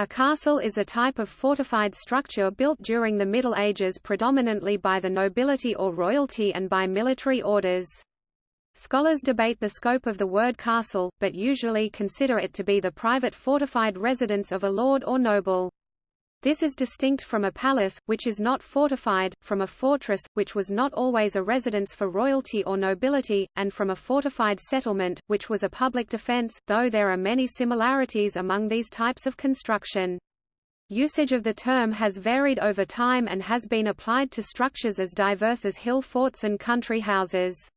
A castle is a type of fortified structure built during the Middle Ages predominantly by the nobility or royalty and by military orders. Scholars debate the scope of the word castle, but usually consider it to be the private fortified residence of a lord or noble. This is distinct from a palace, which is not fortified, from a fortress, which was not always a residence for royalty or nobility, and from a fortified settlement, which was a public defense, though there are many similarities among these types of construction. Usage of the term has varied over time and has been applied to structures as diverse as hill forts and country houses.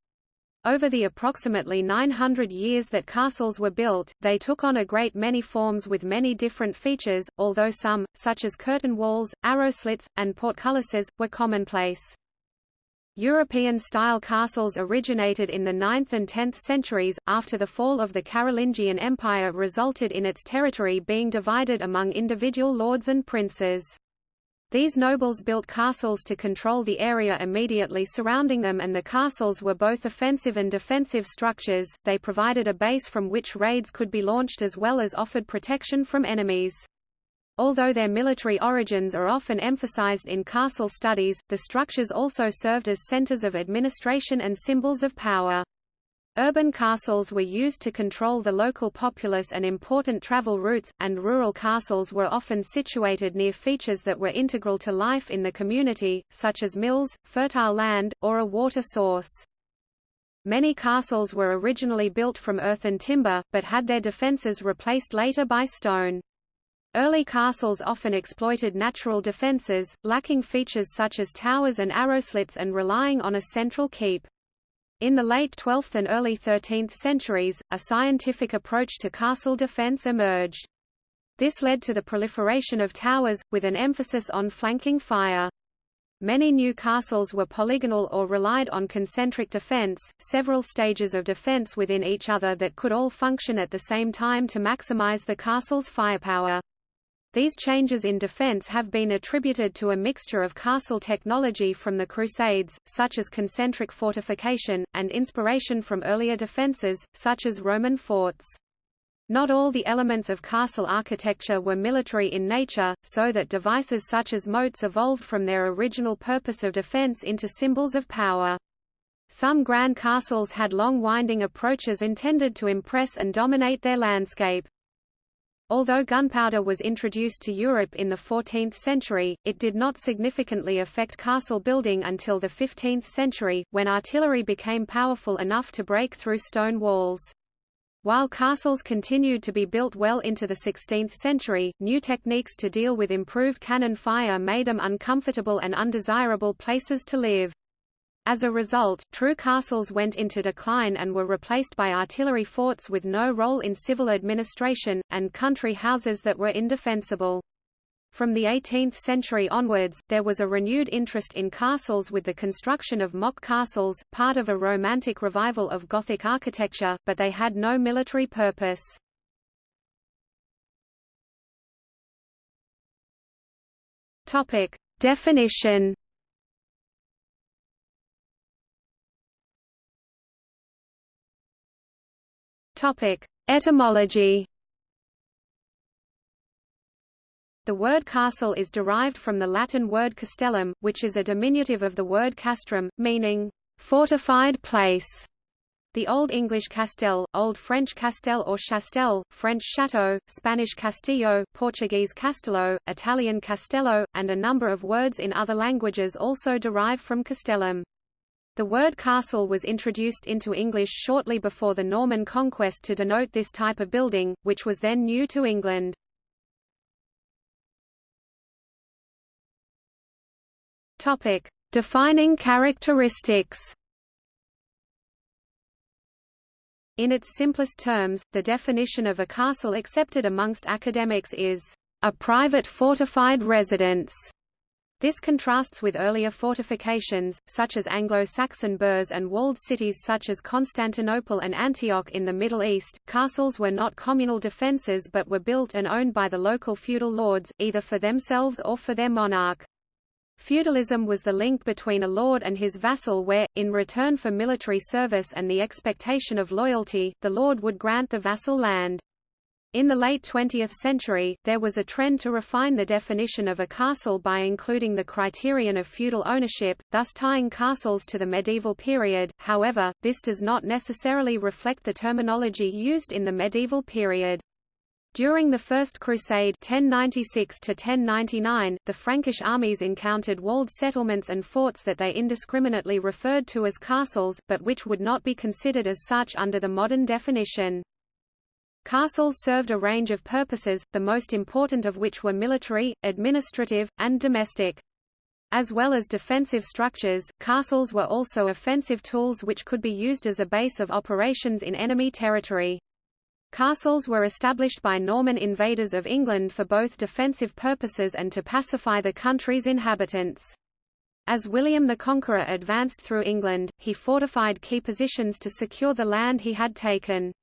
Over the approximately 900 years that castles were built, they took on a great many forms with many different features, although some, such as curtain walls, arrow slits, and portcullises, were commonplace. European-style castles originated in the 9th and 10th centuries, after the fall of the Carolingian Empire resulted in its territory being divided among individual lords and princes. These nobles built castles to control the area immediately surrounding them and the castles were both offensive and defensive structures, they provided a base from which raids could be launched as well as offered protection from enemies. Although their military origins are often emphasized in castle studies, the structures also served as centers of administration and symbols of power. Urban castles were used to control the local populace and important travel routes, and rural castles were often situated near features that were integral to life in the community, such as mills, fertile land, or a water source. Many castles were originally built from earth and timber, but had their defences replaced later by stone. Early castles often exploited natural defences, lacking features such as towers and arrow slits and relying on a central keep. In the late 12th and early 13th centuries, a scientific approach to castle defense emerged. This led to the proliferation of towers, with an emphasis on flanking fire. Many new castles were polygonal or relied on concentric defense, several stages of defense within each other that could all function at the same time to maximize the castle's firepower. These changes in defense have been attributed to a mixture of castle technology from the Crusades, such as concentric fortification, and inspiration from earlier defenses, such as Roman forts. Not all the elements of castle architecture were military in nature, so that devices such as moats evolved from their original purpose of defense into symbols of power. Some grand castles had long winding approaches intended to impress and dominate their landscape. Although gunpowder was introduced to Europe in the 14th century, it did not significantly affect castle building until the 15th century, when artillery became powerful enough to break through stone walls. While castles continued to be built well into the 16th century, new techniques to deal with improved cannon fire made them uncomfortable and undesirable places to live. As a result, true castles went into decline and were replaced by artillery forts with no role in civil administration, and country houses that were indefensible. From the 18th century onwards, there was a renewed interest in castles with the construction of mock castles, part of a romantic revival of Gothic architecture, but they had no military purpose. Definition Topic: Etymology. The word castle is derived from the Latin word castellum, which is a diminutive of the word castrum, meaning fortified place. The Old English castel, Old French castel or chastel, French château, Spanish castillo, Portuguese castelo, Italian castello, and a number of words in other languages also derive from castellum. The word castle was introduced into English shortly before the Norman conquest to denote this type of building, which was then new to England. Topic: Defining characteristics. In its simplest terms, the definition of a castle accepted amongst academics is a private fortified residence this contrasts with earlier fortifications, such as Anglo-Saxon burhs and walled cities such as Constantinople and Antioch in the Middle East. Castles were not communal defences but were built and owned by the local feudal lords, either for themselves or for their monarch. Feudalism was the link between a lord and his vassal where, in return for military service and the expectation of loyalty, the lord would grant the vassal land. In the late 20th century, there was a trend to refine the definition of a castle by including the criterion of feudal ownership, thus tying castles to the medieval period, however, this does not necessarily reflect the terminology used in the medieval period. During the First Crusade 1096 -1099, the Frankish armies encountered walled settlements and forts that they indiscriminately referred to as castles, but which would not be considered as such under the modern definition. Castles served a range of purposes, the most important of which were military, administrative, and domestic. As well as defensive structures, castles were also offensive tools which could be used as a base of operations in enemy territory. Castles were established by Norman invaders of England for both defensive purposes and to pacify the country's inhabitants. As William the Conqueror advanced through England, he fortified key positions to secure the land he had taken.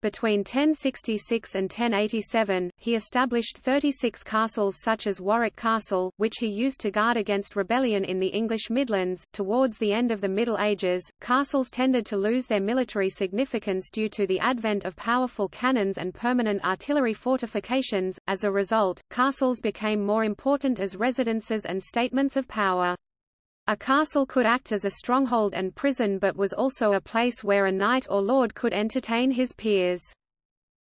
Between 1066 and 1087, he established 36 castles such as Warwick Castle, which he used to guard against rebellion in the English Midlands. Towards the end of the Middle Ages, castles tended to lose their military significance due to the advent of powerful cannons and permanent artillery fortifications. As a result, castles became more important as residences and statements of power. A castle could act as a stronghold and prison but was also a place where a knight or lord could entertain his peers.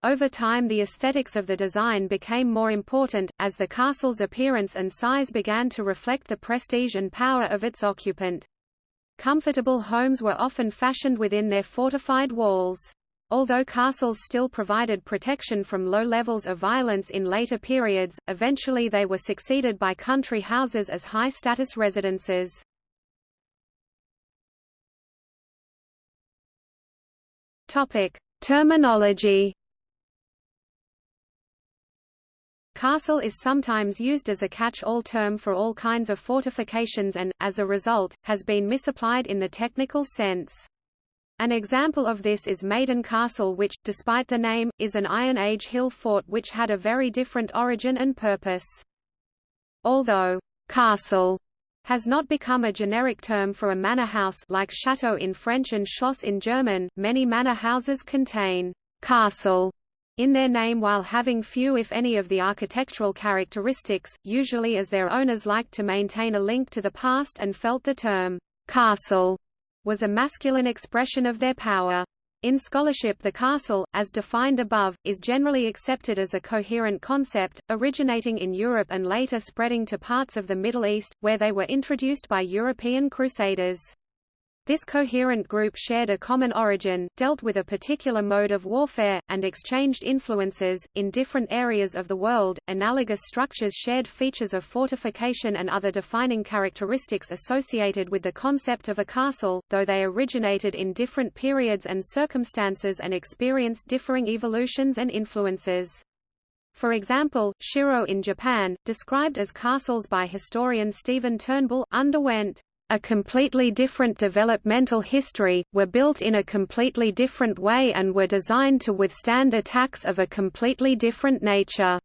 Over time the aesthetics of the design became more important, as the castle's appearance and size began to reflect the prestige and power of its occupant. Comfortable homes were often fashioned within their fortified walls. Although castles still provided protection from low levels of violence in later periods, eventually they were succeeded by country houses as high-status residences. Topic: Terminology. Castle is sometimes used as a catch-all term for all kinds of fortifications and, as a result, has been misapplied in the technical sense. An example of this is Maiden Castle which, despite the name, is an Iron Age hill fort which had a very different origin and purpose. Although, castle has not become a generic term for a manor house like château in French and Schloss in German. Many manor houses contain castle in their name while having few if any of the architectural characteristics, usually as their owners liked to maintain a link to the past and felt the term castle was a masculine expression of their power. In scholarship the castle, as defined above, is generally accepted as a coherent concept, originating in Europe and later spreading to parts of the Middle East, where they were introduced by European crusaders. This coherent group shared a common origin, dealt with a particular mode of warfare, and exchanged influences. In different areas of the world, analogous structures shared features of fortification and other defining characteristics associated with the concept of a castle, though they originated in different periods and circumstances and experienced differing evolutions and influences. For example, Shiro in Japan, described as castles by historian Stephen Turnbull, underwent a completely different developmental history, were built in a completely different way and were designed to withstand attacks of a completely different nature.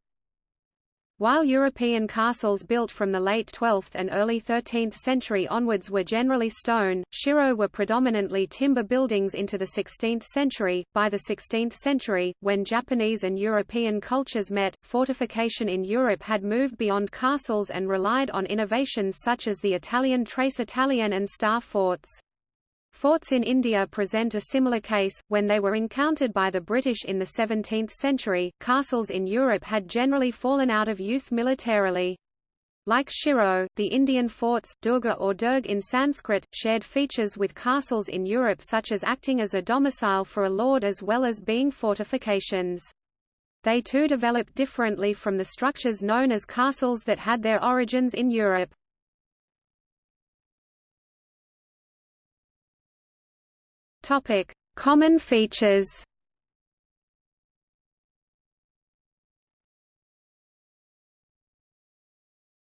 While European castles built from the late 12th and early 13th century onwards were generally stone, shiro were predominantly timber buildings into the 16th century. By the 16th century, when Japanese and European cultures met, fortification in Europe had moved beyond castles and relied on innovations such as the Italian trace italienne and star forts. Forts in India present a similar case. When they were encountered by the British in the 17th century, castles in Europe had generally fallen out of use militarily. Like Shiro, the Indian forts Durga or Durg in Sanskrit, shared features with castles in Europe such as acting as a domicile for a lord as well as being fortifications. They too developed differently from the structures known as castles that had their origins in Europe. Topic: Common features.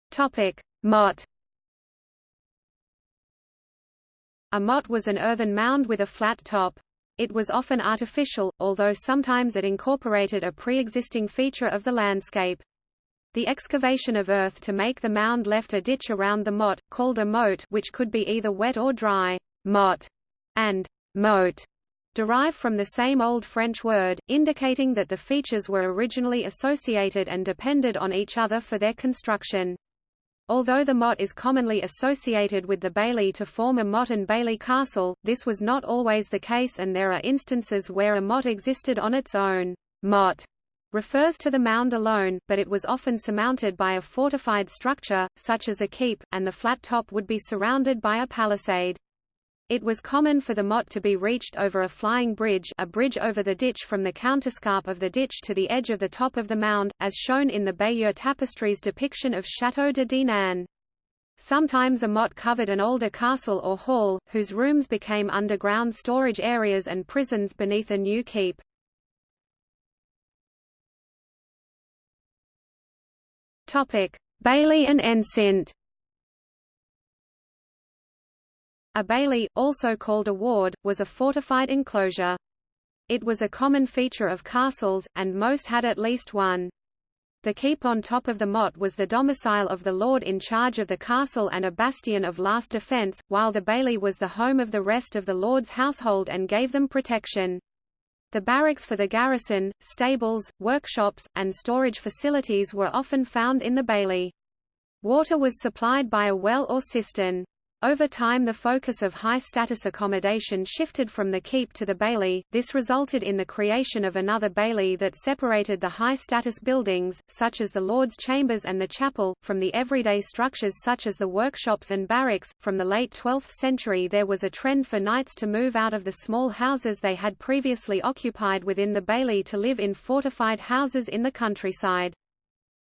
Topic: Motte. A motte was an earthen mound with a flat top. It was often artificial, although sometimes it incorporated a pre-existing feature of the landscape. The excavation of earth to make the mound left a ditch around the motte, called a moat which could be either wet or dry. Motte and moat derive from the same Old French word, indicating that the features were originally associated and depended on each other for their construction. Although the motte is commonly associated with the bailey to form a motte and bailey castle, this was not always the case and there are instances where a motte existed on its own. Motte refers to the mound alone, but it was often surmounted by a fortified structure, such as a keep, and the flat top would be surrounded by a palisade. It was common for the motte to be reached over a flying bridge a bridge over the ditch from the counterscarp of the ditch to the edge of the top of the mound, as shown in the Bayeux tapestry's depiction of Château de Dinan. Sometimes a motte covered an older castle or hall, whose rooms became underground storage areas and prisons beneath a new keep. Bailey and enceinte A bailey, also called a ward, was a fortified enclosure. It was a common feature of castles, and most had at least one. The keep on top of the motte was the domicile of the lord in charge of the castle and a bastion of last defence, while the bailey was the home of the rest of the lord's household and gave them protection. The barracks for the garrison, stables, workshops, and storage facilities were often found in the bailey. Water was supplied by a well or cistern. Over time the focus of high-status accommodation shifted from the keep to the bailey, this resulted in the creation of another bailey that separated the high-status buildings, such as the Lord's Chambers and the chapel, from the everyday structures such as the workshops and barracks. From the late 12th century there was a trend for knights to move out of the small houses they had previously occupied within the bailey to live in fortified houses in the countryside.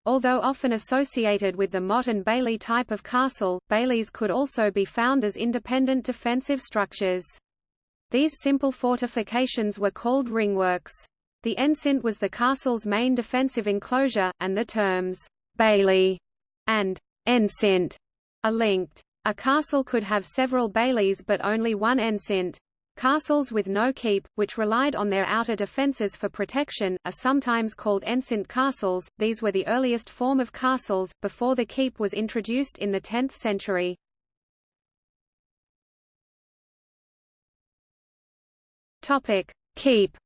Although often associated with the motte and bailey type of castle, baileys could also be found as independent defensive structures. These simple fortifications were called ringworks. The enceinte was the castle's main defensive enclosure, and the terms bailey and enceinte are linked. A castle could have several baileys but only one enceinte. Castles with no keep, which relied on their outer defences for protection, are sometimes called enceinte castles. These were the earliest form of castles, before the keep was introduced in the 10th century. Topic: Keep.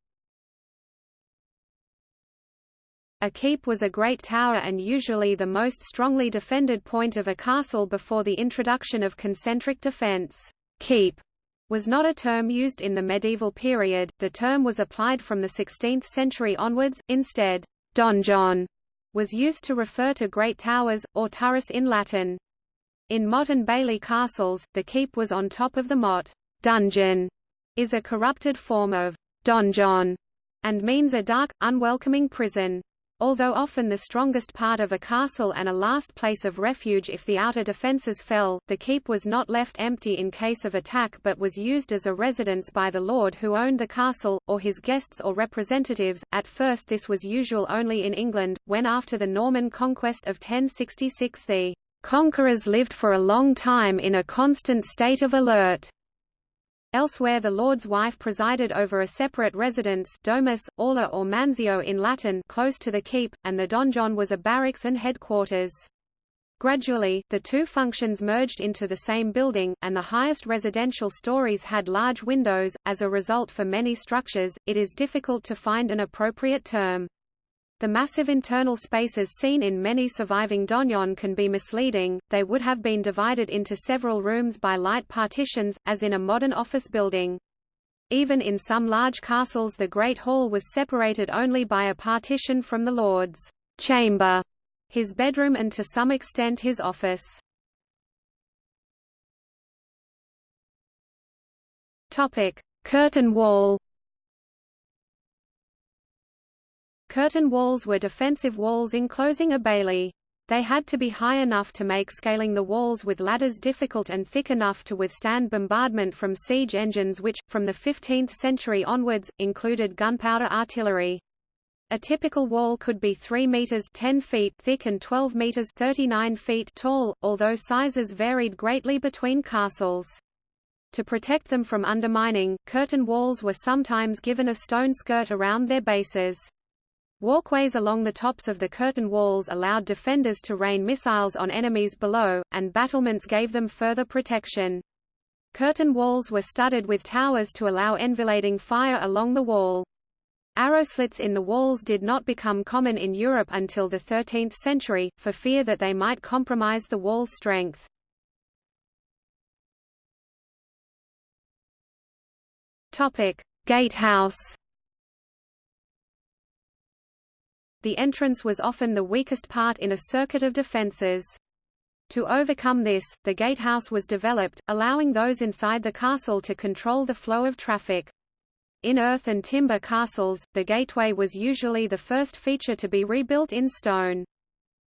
A keep was a great tower and usually the most strongly defended point of a castle before the introduction of concentric defence. Keep was not a term used in the medieval period, the term was applied from the 16th century onwards, instead, donjon was used to refer to great towers, or turris in Latin. In modern Bailey castles, the keep was on top of the motte. Dungeon is a corrupted form of donjon and means a dark, unwelcoming prison. Although often the strongest part of a castle and a last place of refuge if the outer defences fell, the keep was not left empty in case of attack but was used as a residence by the lord who owned the castle, or his guests or representatives. At first this was usual only in England, when after the Norman conquest of 1066 the conquerors lived for a long time in a constant state of alert. Elsewhere the lord's wife presided over a separate residence domus, aula or mansio in Latin close to the keep, and the donjon was a barracks and headquarters. Gradually, the two functions merged into the same building, and the highest residential stories had large windows. As a result for many structures, it is difficult to find an appropriate term. The massive internal spaces seen in many surviving donjon can be misleading, they would have been divided into several rooms by light partitions, as in a modern office building. Even in some large castles the Great Hall was separated only by a partition from the Lord's chamber, his bedroom and to some extent his office. Topic: Curtain wall Curtain walls were defensive walls enclosing a bailey. They had to be high enough to make scaling the walls with ladders difficult and thick enough to withstand bombardment from siege engines which, from the 15th century onwards, included gunpowder artillery. A typical wall could be 3 meters 10 feet thick and 12 meters 39 feet tall, although sizes varied greatly between castles. To protect them from undermining, curtain walls were sometimes given a stone skirt around their bases. Walkways along the tops of the curtain walls allowed defenders to rain missiles on enemies below, and battlements gave them further protection. Curtain walls were studded with towers to allow enfilading fire along the wall. Arrow slits in the walls did not become common in Europe until the 13th century, for fear that they might compromise the wall's strength. Gatehouse The entrance was often the weakest part in a circuit of defences. To overcome this, the gatehouse was developed, allowing those inside the castle to control the flow of traffic. In earth and timber castles, the gateway was usually the first feature to be rebuilt in stone.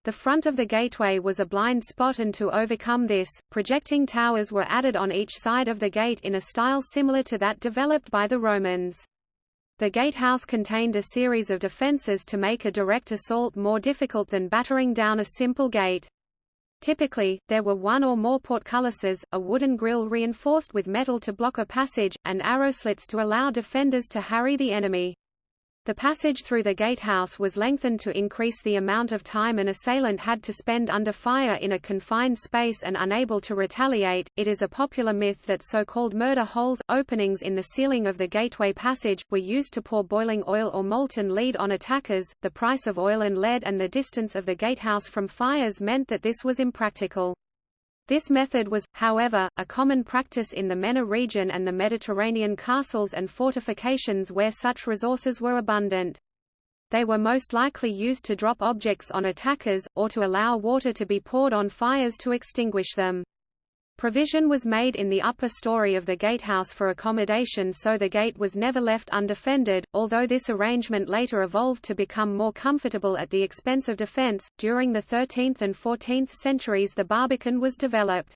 The front of the gateway was a blind spot and to overcome this, projecting towers were added on each side of the gate in a style similar to that developed by the Romans. The gatehouse contained a series of defences to make a direct assault more difficult than battering down a simple gate. Typically, there were one or more portcullises, a wooden grille reinforced with metal to block a passage, and arrow slits to allow defenders to harry the enemy. The passage through the gatehouse was lengthened to increase the amount of time an assailant had to spend under fire in a confined space and unable to retaliate. It is a popular myth that so-called murder holes, openings in the ceiling of the gateway passage, were used to pour boiling oil or molten lead on attackers. The price of oil and lead and the distance of the gatehouse from fires meant that this was impractical. This method was, however, a common practice in the MENA region and the Mediterranean castles and fortifications where such resources were abundant. They were most likely used to drop objects on attackers, or to allow water to be poured on fires to extinguish them. Provision was made in the upper story of the gatehouse for accommodation so the gate was never left undefended, although this arrangement later evolved to become more comfortable at the expense of defense. During the 13th and 14th centuries the barbican was developed.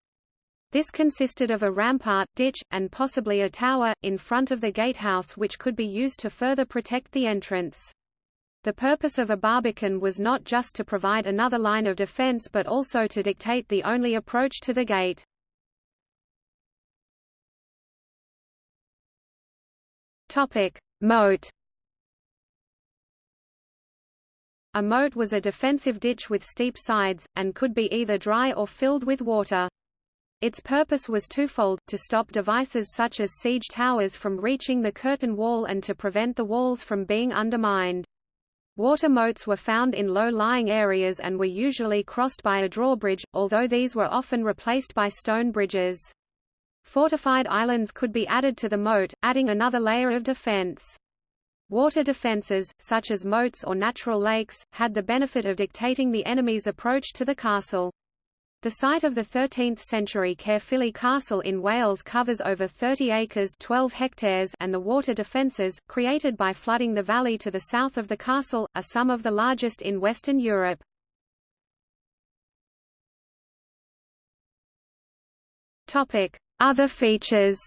This consisted of a rampart, ditch, and possibly a tower, in front of the gatehouse which could be used to further protect the entrance. The purpose of a barbican was not just to provide another line of defense but also to dictate the only approach to the gate. Topic: Moat. A moat was a defensive ditch with steep sides, and could be either dry or filled with water. Its purpose was twofold, to stop devices such as siege towers from reaching the curtain wall and to prevent the walls from being undermined. Water moats were found in low-lying areas and were usually crossed by a drawbridge, although these were often replaced by stone bridges. Fortified islands could be added to the moat, adding another layer of defense. Water defenses, such as moats or natural lakes, had the benefit of dictating the enemy's approach to the castle. The site of the 13th-century Caerphilly Castle in Wales covers over 30 acres 12 hectares and the water defences, created by flooding the valley to the south of the castle, are some of the largest in Western Europe. Other features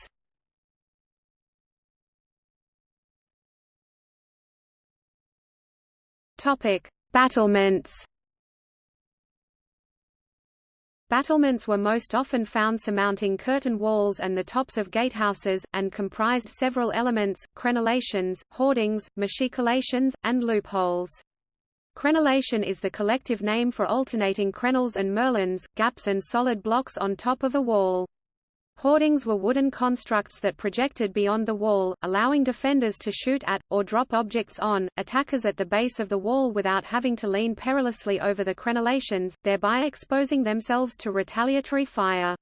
Topic: Battlements. Battlements were most often found surmounting curtain walls and the tops of gatehouses, and comprised several elements, crenellations, hoardings, machicolations, and loopholes. Crenellation is the collective name for alternating crenels and merlons, gaps and solid blocks on top of a wall. Hoardings were wooden constructs that projected beyond the wall, allowing defenders to shoot at, or drop objects on, attackers at the base of the wall without having to lean perilously over the crenellations, thereby exposing themselves to retaliatory fire.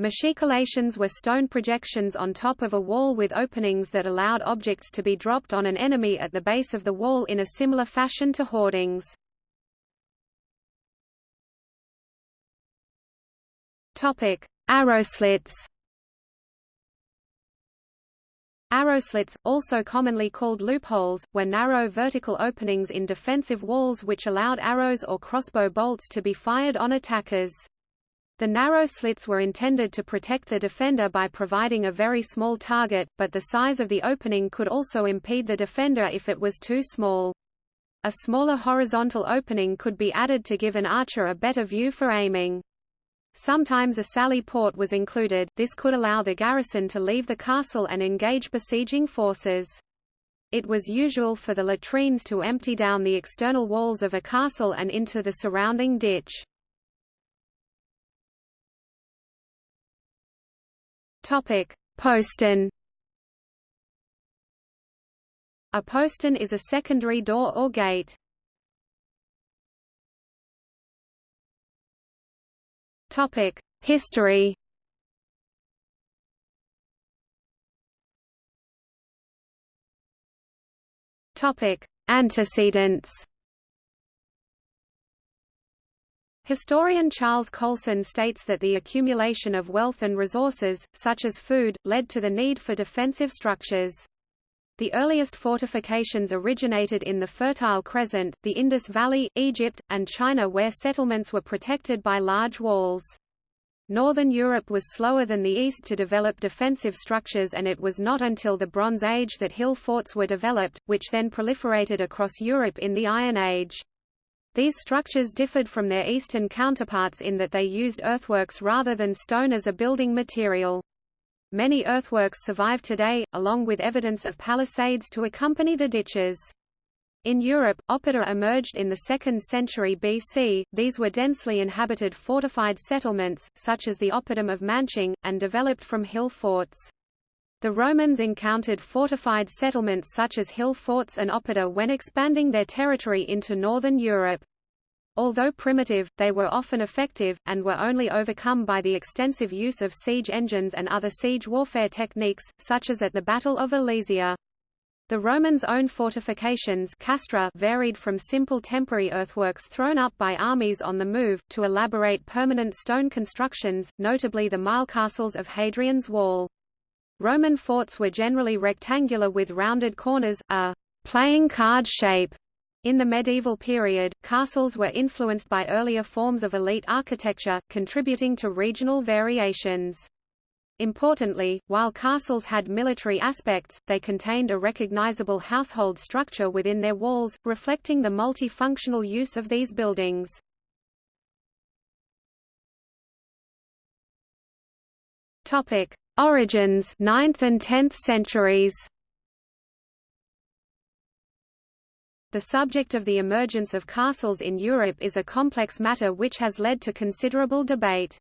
Machicolations were stone projections on top of a wall with openings that allowed objects to be dropped on an enemy at the base of the wall in a similar fashion to hoardings. Topic: Arrow slits Arrow slits, also commonly called loopholes, were narrow vertical openings in defensive walls which allowed arrows or crossbow bolts to be fired on attackers. The narrow slits were intended to protect the defender by providing a very small target, but the size of the opening could also impede the defender if it was too small. A smaller horizontal opening could be added to give an archer a better view for aiming. Sometimes a sally port was included, this could allow the garrison to leave the castle and engage besieging forces. It was usual for the latrines to empty down the external walls of a castle and into the surrounding ditch. Postern. A postern is a secondary door or gate. Topic: History. Topic: Antecedents. Historian Charles Coulson states that the accumulation of wealth and resources, such as food, led to the need for defensive structures. The earliest fortifications originated in the Fertile Crescent, the Indus Valley, Egypt, and China where settlements were protected by large walls. Northern Europe was slower than the East to develop defensive structures and it was not until the Bronze Age that hill forts were developed, which then proliferated across Europe in the Iron Age. These structures differed from their eastern counterparts in that they used earthworks rather than stone as a building material. Many earthworks survive today, along with evidence of palisades to accompany the ditches. In Europe, oppida emerged in the 2nd century BC, these were densely inhabited fortified settlements, such as the oppidum of Manching, and developed from hill forts. The Romans encountered fortified settlements such as hill forts and oppida when expanding their territory into northern Europe. Although primitive, they were often effective, and were only overcome by the extensive use of siege engines and other siege warfare techniques, such as at the Battle of Alesia. The Romans' own fortifications castra varied from simple temporary earthworks thrown up by armies on the move, to elaborate permanent stone constructions, notably the mile castles of Hadrian's Wall. Roman forts were generally rectangular with rounded corners, a playing card shape. In the medieval period, castles were influenced by earlier forms of elite architecture, contributing to regional variations. Importantly, while castles had military aspects, they contained a recognizable household structure within their walls, reflecting the multifunctional use of these buildings. Origins 9th and 10th centuries The subject of the emergence of castles in Europe is a complex matter which has led to considerable debate.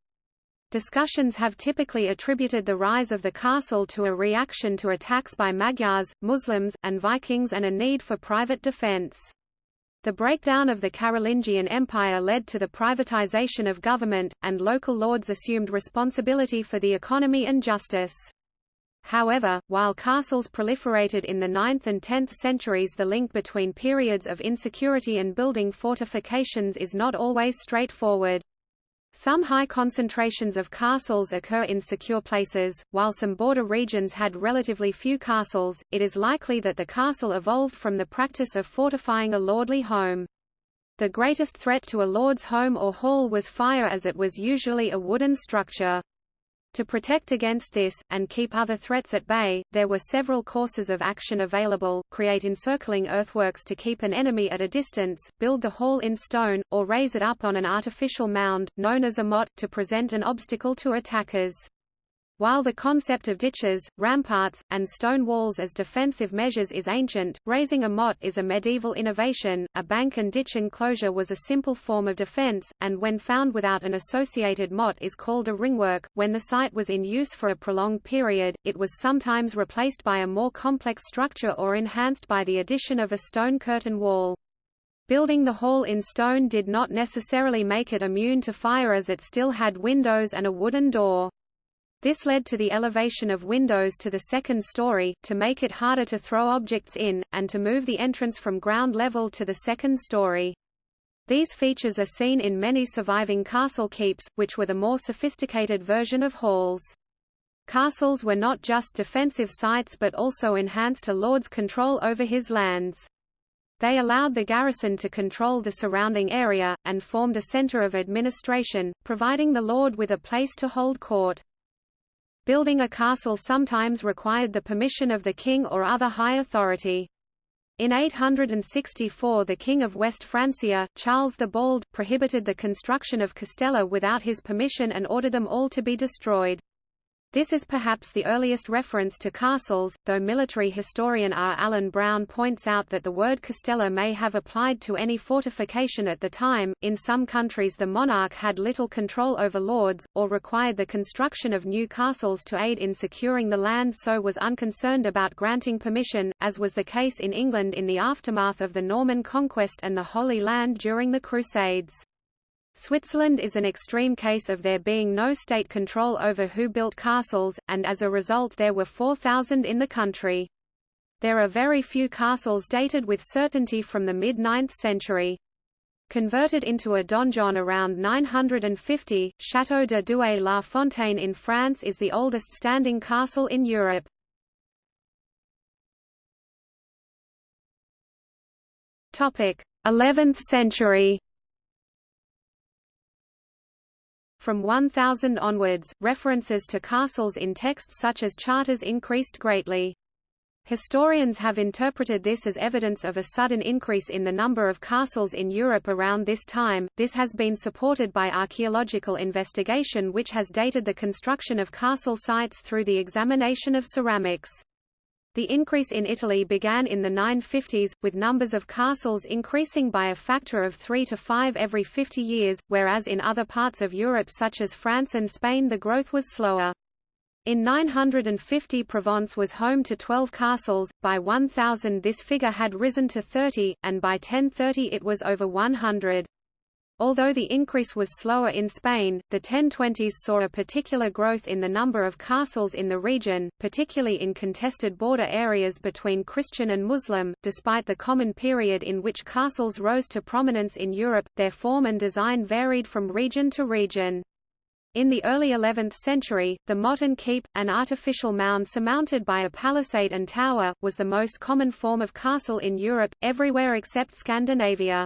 Discussions have typically attributed the rise of the castle to a reaction to attacks by Magyars, Muslims, and Vikings and a need for private defense. The breakdown of the Carolingian Empire led to the privatization of government, and local lords assumed responsibility for the economy and justice. However, while castles proliferated in the 9th and 10th centuries the link between periods of insecurity and building fortifications is not always straightforward. Some high concentrations of castles occur in secure places, while some border regions had relatively few castles. It is likely that the castle evolved from the practice of fortifying a lordly home. The greatest threat to a lord's home or hall was fire as it was usually a wooden structure. To protect against this, and keep other threats at bay, there were several courses of action available, create encircling earthworks to keep an enemy at a distance, build the hall in stone, or raise it up on an artificial mound, known as a motte, to present an obstacle to attackers. While the concept of ditches, ramparts, and stone walls as defensive measures is ancient, raising a motte is a medieval innovation. A bank and ditch enclosure was a simple form of defense, and when found without an associated motte is called a ringwork. When the site was in use for a prolonged period, it was sometimes replaced by a more complex structure or enhanced by the addition of a stone curtain wall. Building the hall in stone did not necessarily make it immune to fire as it still had windows and a wooden door. This led to the elevation of windows to the second story, to make it harder to throw objects in, and to move the entrance from ground level to the second story. These features are seen in many surviving castle keeps, which were the more sophisticated version of halls. Castles were not just defensive sites but also enhanced a lord's control over his lands. They allowed the garrison to control the surrounding area, and formed a center of administration, providing the lord with a place to hold court. Building a castle sometimes required the permission of the king or other high authority. In 864 the King of West Francia, Charles the Bald, prohibited the construction of castella without his permission and ordered them all to be destroyed. This is perhaps the earliest reference to castles, though military historian R. Allen Brown points out that the word castella may have applied to any fortification at the time. In some countries, the monarch had little control over lords, or required the construction of new castles to aid in securing the land, so was unconcerned about granting permission, as was the case in England in the aftermath of the Norman conquest and the Holy Land during the Crusades. Switzerland is an extreme case of there being no state control over who built castles, and as a result there were 4,000 in the country. There are very few castles dated with certainty from the mid-9th century. Converted into a donjon around 950, Château de Doué-la-Fontaine in France is the oldest standing castle in Europe. Topic: 11th century. From 1000 onwards, references to castles in texts such as charters increased greatly. Historians have interpreted this as evidence of a sudden increase in the number of castles in Europe around this time. This has been supported by archaeological investigation which has dated the construction of castle sites through the examination of ceramics. The increase in Italy began in the 950s, with numbers of castles increasing by a factor of 3 to 5 every 50 years, whereas in other parts of Europe such as France and Spain the growth was slower. In 950 Provence was home to 12 castles, by 1000 this figure had risen to 30, and by 1030 it was over 100. Although the increase was slower in Spain, the 1020s saw a particular growth in the number of castles in the region, particularly in contested border areas between Christian and Muslim. Despite the common period in which castles rose to prominence in Europe, their form and design varied from region to region. In the early 11th century, the motte and keep, an artificial mound surmounted by a palisade and tower, was the most common form of castle in Europe, everywhere except Scandinavia.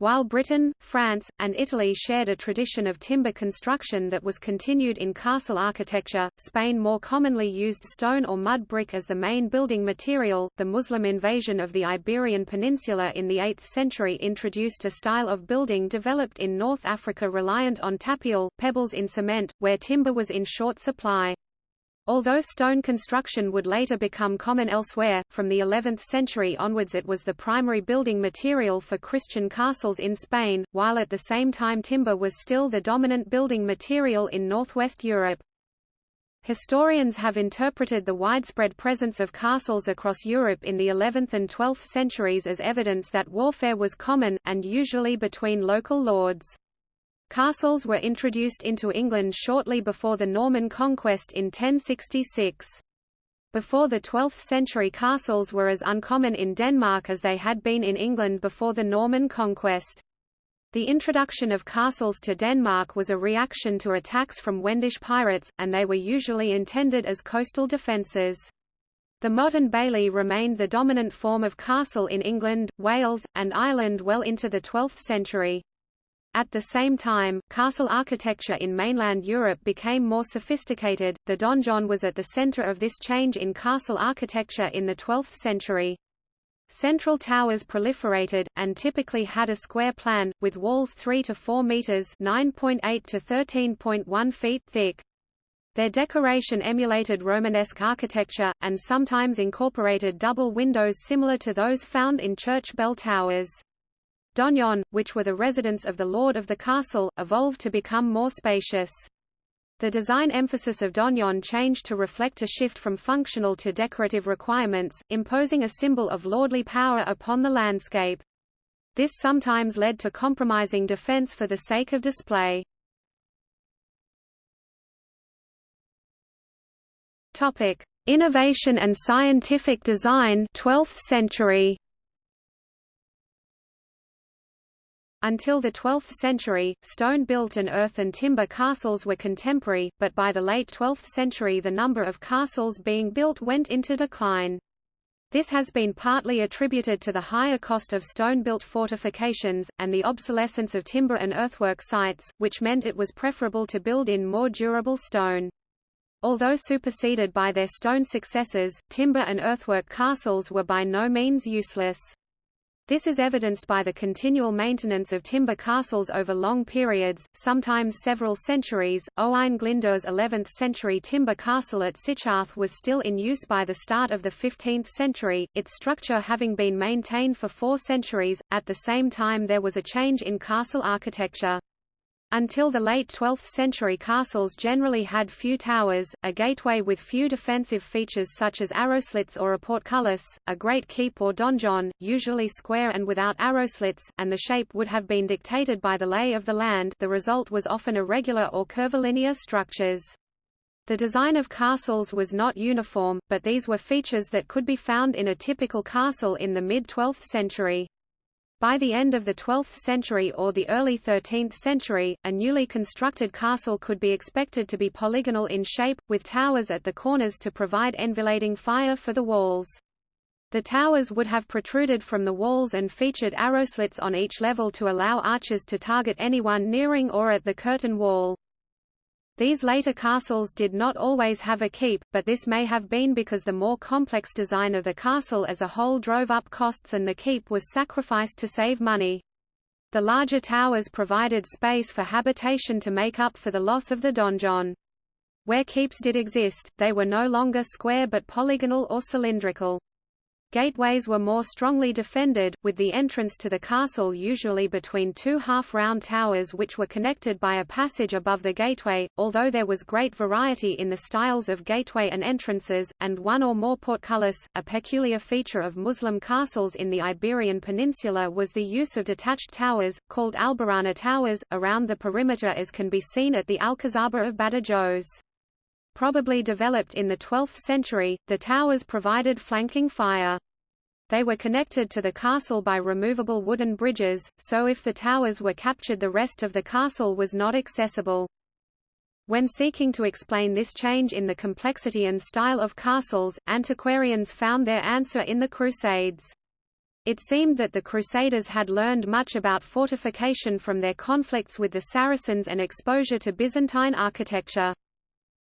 While Britain, France, and Italy shared a tradition of timber construction that was continued in castle architecture, Spain more commonly used stone or mud brick as the main building material. The Muslim invasion of the Iberian Peninsula in the 8th century introduced a style of building developed in North Africa reliant on tapial, pebbles in cement, where timber was in short supply. Although stone construction would later become common elsewhere, from the 11th century onwards it was the primary building material for Christian castles in Spain, while at the same time timber was still the dominant building material in northwest Europe. Historians have interpreted the widespread presence of castles across Europe in the 11th and 12th centuries as evidence that warfare was common, and usually between local lords. Castles were introduced into England shortly before the Norman conquest in 1066. Before the 12th century castles were as uncommon in Denmark as they had been in England before the Norman conquest. The introduction of castles to Denmark was a reaction to attacks from Wendish pirates, and they were usually intended as coastal defences. The motte and bailey remained the dominant form of castle in England, Wales, and Ireland well into the 12th century. At the same time, castle architecture in mainland Europe became more sophisticated. The donjon was at the center of this change in castle architecture in the 12th century. Central towers proliferated, and typically had a square plan, with walls 3 to 4 meters (9.8 to 13.1 feet) thick. Their decoration emulated Romanesque architecture, and sometimes incorporated double windows similar to those found in church bell towers. Donjon, which were the residence of the lord of the castle, evolved to become more spacious. The design emphasis of donjon changed to reflect a shift from functional to decorative requirements, imposing a symbol of lordly power upon the landscape. This sometimes led to compromising defense for the sake of display. Topic: Innovation and scientific design 12th century. Until the 12th century, stone-built and earth and timber castles were contemporary, but by the late 12th century the number of castles being built went into decline. This has been partly attributed to the higher cost of stone-built fortifications, and the obsolescence of timber and earthwork sites, which meant it was preferable to build in more durable stone. Although superseded by their stone successors, timber and earthwork castles were by no means useless. This is evidenced by the continual maintenance of timber castles over long periods, sometimes several centuries. Owain Glyndwr's 11th century timber castle at Sycharth was still in use by the start of the 15th century, its structure having been maintained for four centuries. At the same time, there was a change in castle architecture. Until the late 12th century castles generally had few towers, a gateway with few defensive features such as arrowslits or a portcullis, a great keep or donjon, usually square and without arrowslits, and the shape would have been dictated by the lay of the land the result was often irregular or curvilinear structures. The design of castles was not uniform, but these were features that could be found in a typical castle in the mid-12th century. By the end of the 12th century or the early 13th century, a newly constructed castle could be expected to be polygonal in shape, with towers at the corners to provide enfilading fire for the walls. The towers would have protruded from the walls and featured arrow slits on each level to allow archers to target anyone nearing or at the curtain wall. These later castles did not always have a keep, but this may have been because the more complex design of the castle as a whole drove up costs and the keep was sacrificed to save money. The larger towers provided space for habitation to make up for the loss of the donjon. Where keeps did exist, they were no longer square but polygonal or cylindrical. Gateways were more strongly defended, with the entrance to the castle usually between two half-round towers which were connected by a passage above the gateway, although there was great variety in the styles of gateway and entrances, and one or more portcullis. A peculiar feature of Muslim castles in the Iberian Peninsula was the use of detached towers, called albarana towers, around the perimeter as can be seen at the Alcazaba of Badajoz probably developed in the 12th century, the towers provided flanking fire. They were connected to the castle by removable wooden bridges, so if the towers were captured the rest of the castle was not accessible. When seeking to explain this change in the complexity and style of castles, antiquarians found their answer in the Crusades. It seemed that the Crusaders had learned much about fortification from their conflicts with the Saracens and exposure to Byzantine architecture.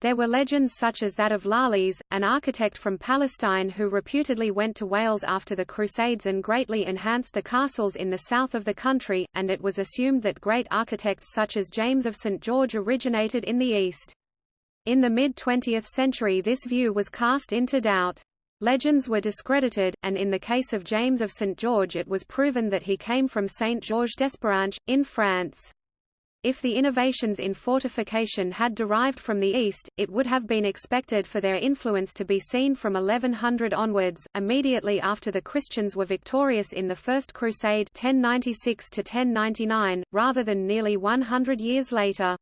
There were legends such as that of Lalys, an architect from Palestine who reputedly went to Wales after the Crusades and greatly enhanced the castles in the south of the country, and it was assumed that great architects such as James of St. George originated in the east. In the mid-20th century this view was cast into doubt. Legends were discredited, and in the case of James of St. George it was proven that he came from St. Georges d'Espéranche, in France. If the innovations in fortification had derived from the East, it would have been expected for their influence to be seen from 1100 onwards, immediately after the Christians were victorious in the First Crusade 1096 rather than nearly 100 years later.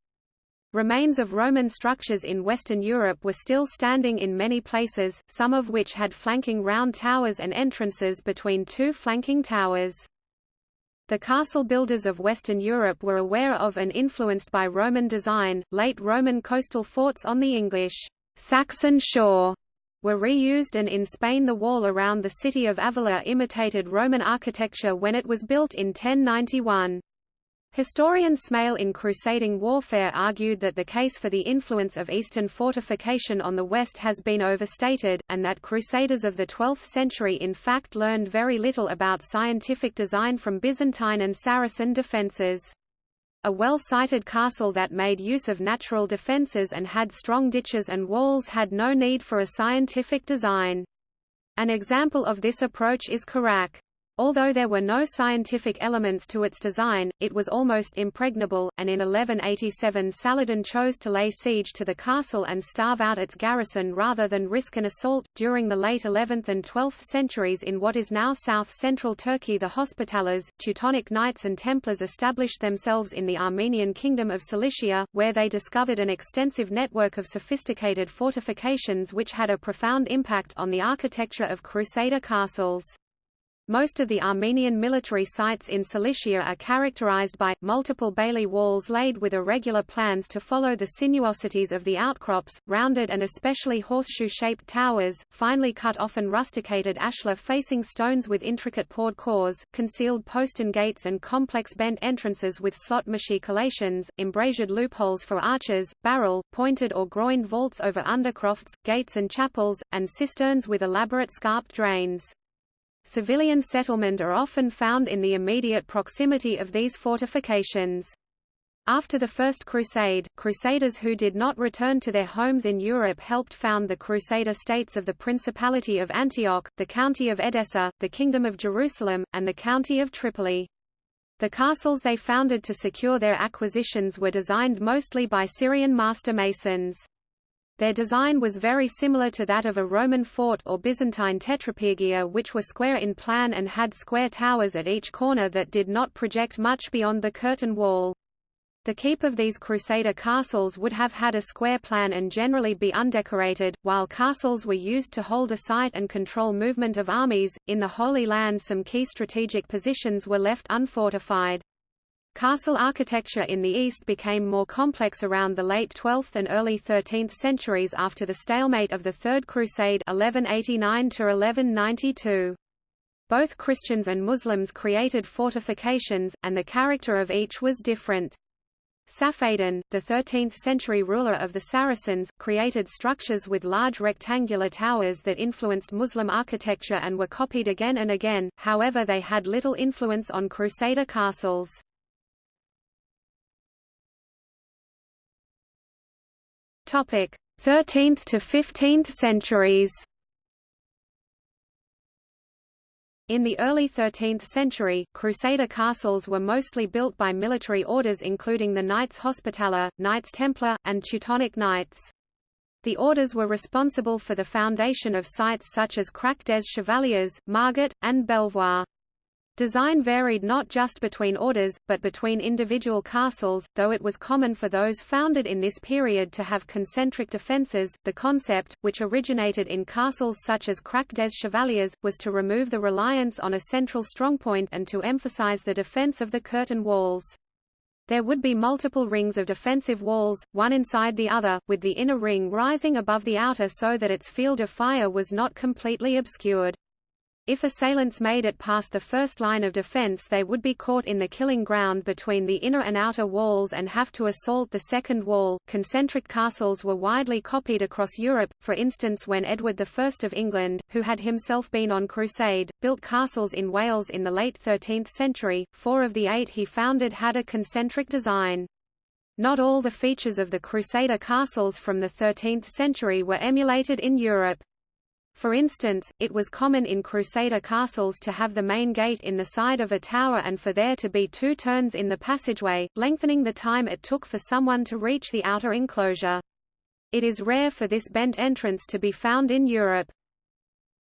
Remains of Roman structures in Western Europe were still standing in many places, some of which had flanking round towers and entrances between two flanking towers. The castle builders of Western Europe were aware of and influenced by Roman design. Late Roman coastal forts on the English Saxon shore were reused and in Spain the wall around the city of Avila imitated Roman architecture when it was built in 1091. Historian Smail in Crusading Warfare argued that the case for the influence of Eastern fortification on the West has been overstated, and that Crusaders of the 12th century in fact learned very little about scientific design from Byzantine and Saracen defences. A well-sited castle that made use of natural defences and had strong ditches and walls had no need for a scientific design. An example of this approach is Kerak. Although there were no scientific elements to its design, it was almost impregnable, and in 1187 Saladin chose to lay siege to the castle and starve out its garrison rather than risk an assault. During the late 11th and 12th centuries in what is now south-central Turkey the Hospitallers, Teutonic Knights and Templars established themselves in the Armenian Kingdom of Cilicia, where they discovered an extensive network of sophisticated fortifications which had a profound impact on the architecture of Crusader castles. Most of the Armenian military sites in Cilicia are characterized by, multiple bailey walls laid with irregular plans to follow the sinuosities of the outcrops, rounded and especially horseshoe-shaped towers, finely cut often rusticated ashlar-facing stones with intricate poured cores, concealed postern gates and complex bent entrances with slot machicolations, embrasured loopholes for arches, barrel, pointed or groined vaults over undercrofts, gates and chapels, and cisterns with elaborate scarped drains. Civilian settlement are often found in the immediate proximity of these fortifications. After the First Crusade, Crusaders who did not return to their homes in Europe helped found the Crusader states of the Principality of Antioch, the County of Edessa, the Kingdom of Jerusalem, and the County of Tripoli. The castles they founded to secure their acquisitions were designed mostly by Syrian master masons. Their design was very similar to that of a Roman fort or Byzantine tetrapyrgia which were square in plan and had square towers at each corner that did not project much beyond the curtain wall. The keep of these Crusader castles would have had a square plan and generally be undecorated, while castles were used to hold a site and control movement of armies. In the Holy Land, some key strategic positions were left unfortified. Castle architecture in the east became more complex around the late 12th and early 13th centuries after the stalemate of the Third Crusade 1189 1192. Both Christians and Muslims created fortifications, and the character of each was different. Saphadin, the 13th-century ruler of the Saracens, created structures with large rectangular towers that influenced Muslim architecture and were copied again and again, however they had little influence on Crusader castles. Topic: 13th to 15th centuries. In the early 13th century, Crusader castles were mostly built by military orders including the Knights Hospitaller, Knights Templar, and Teutonic Knights. The orders were responsible for the foundation of sites such as Crac des Chevaliers, Margat, and Belvoir. Design varied not just between orders, but between individual castles, though it was common for those founded in this period to have concentric defences. The concept, which originated in castles such as Crac des Chevaliers, was to remove the reliance on a central strongpoint and to emphasize the defence of the curtain walls. There would be multiple rings of defensive walls, one inside the other, with the inner ring rising above the outer so that its field of fire was not completely obscured. If assailants made it past the first line of defense they would be caught in the killing ground between the inner and outer walls and have to assault the second wall. Concentric castles were widely copied across Europe, for instance when Edward I of England, who had himself been on crusade, built castles in Wales in the late 13th century, four of the eight he founded had a concentric design. Not all the features of the Crusader castles from the 13th century were emulated in Europe. For instance, it was common in Crusader castles to have the main gate in the side of a tower and for there to be two turns in the passageway, lengthening the time it took for someone to reach the outer enclosure. It is rare for this bent entrance to be found in Europe.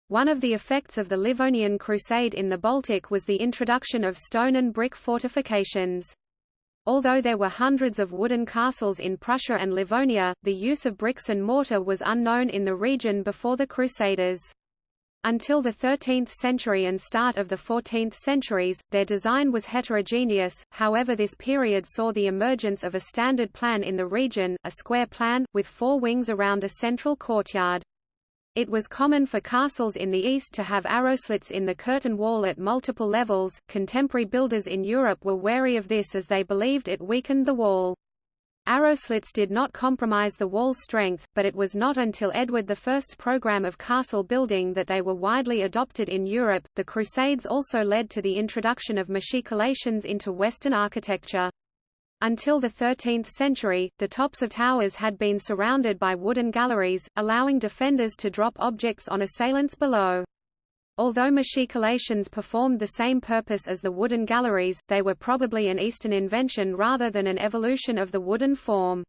One of the effects of the Livonian Crusade in the Baltic was the introduction of stone and brick fortifications. Although there were hundreds of wooden castles in Prussia and Livonia, the use of bricks and mortar was unknown in the region before the Crusaders. Until the 13th century and start of the 14th centuries, their design was heterogeneous, however this period saw the emergence of a standard plan in the region, a square plan, with four wings around a central courtyard. It was common for castles in the east to have arrowslits in the curtain wall at multiple levels. Contemporary builders in Europe were wary of this as they believed it weakened the wall. Arrowslits did not compromise the wall's strength, but it was not until Edward I's program of castle building that they were widely adopted in Europe. The Crusades also led to the introduction of machicolations into Western architecture. Until the 13th century, the tops of towers had been surrounded by wooden galleries, allowing defenders to drop objects on assailants below. Although machicolations performed the same purpose as the wooden galleries, they were probably an Eastern invention rather than an evolution of the wooden form.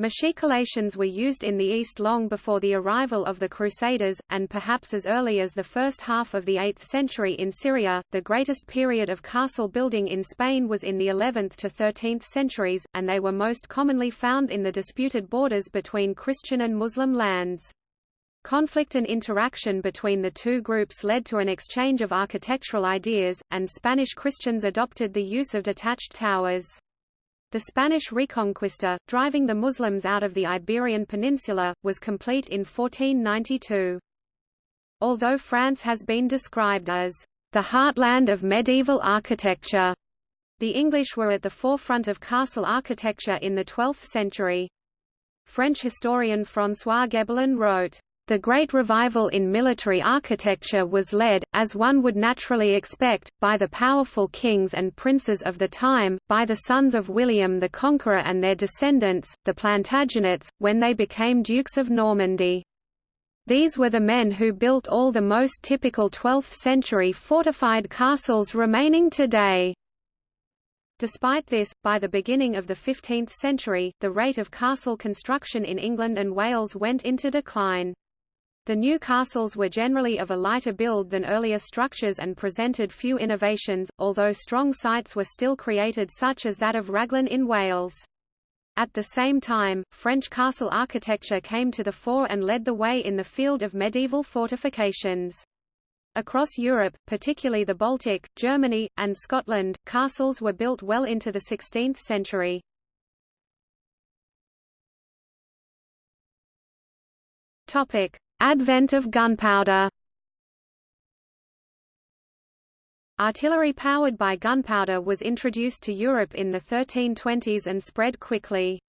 Machicolations were used in the East long before the arrival of the Crusaders, and perhaps as early as the first half of the 8th century in Syria. The greatest period of castle building in Spain was in the 11th to 13th centuries, and they were most commonly found in the disputed borders between Christian and Muslim lands. Conflict and interaction between the two groups led to an exchange of architectural ideas, and Spanish Christians adopted the use of detached towers. The Spanish Reconquista, driving the Muslims out of the Iberian Peninsula, was complete in 1492. Although France has been described as the heartland of medieval architecture, the English were at the forefront of castle architecture in the 12th century. French historian François Gebelin wrote, The Great Revival in military architecture was led, as one would naturally expect, by the powerful kings and princes of the time, by the sons of William the Conqueror and their descendants, the Plantagenets, when they became Dukes of Normandy. These were the men who built all the most typical 12th-century fortified castles remaining today. Despite this, by the beginning of the 15th century, the rate of castle construction in England and Wales went into decline. The new castles were generally of a lighter build than earlier structures and presented few innovations, although strong sites were still created such as that of Raglan in Wales. At the same time, French castle architecture came to the fore and led the way in the field of medieval fortifications. Across Europe, particularly the Baltic, Germany, and Scotland, castles were built well into the 16th century. Topic: Advent of gunpowder Artillery powered by gunpowder was introduced to Europe in the 1320s and spread quickly.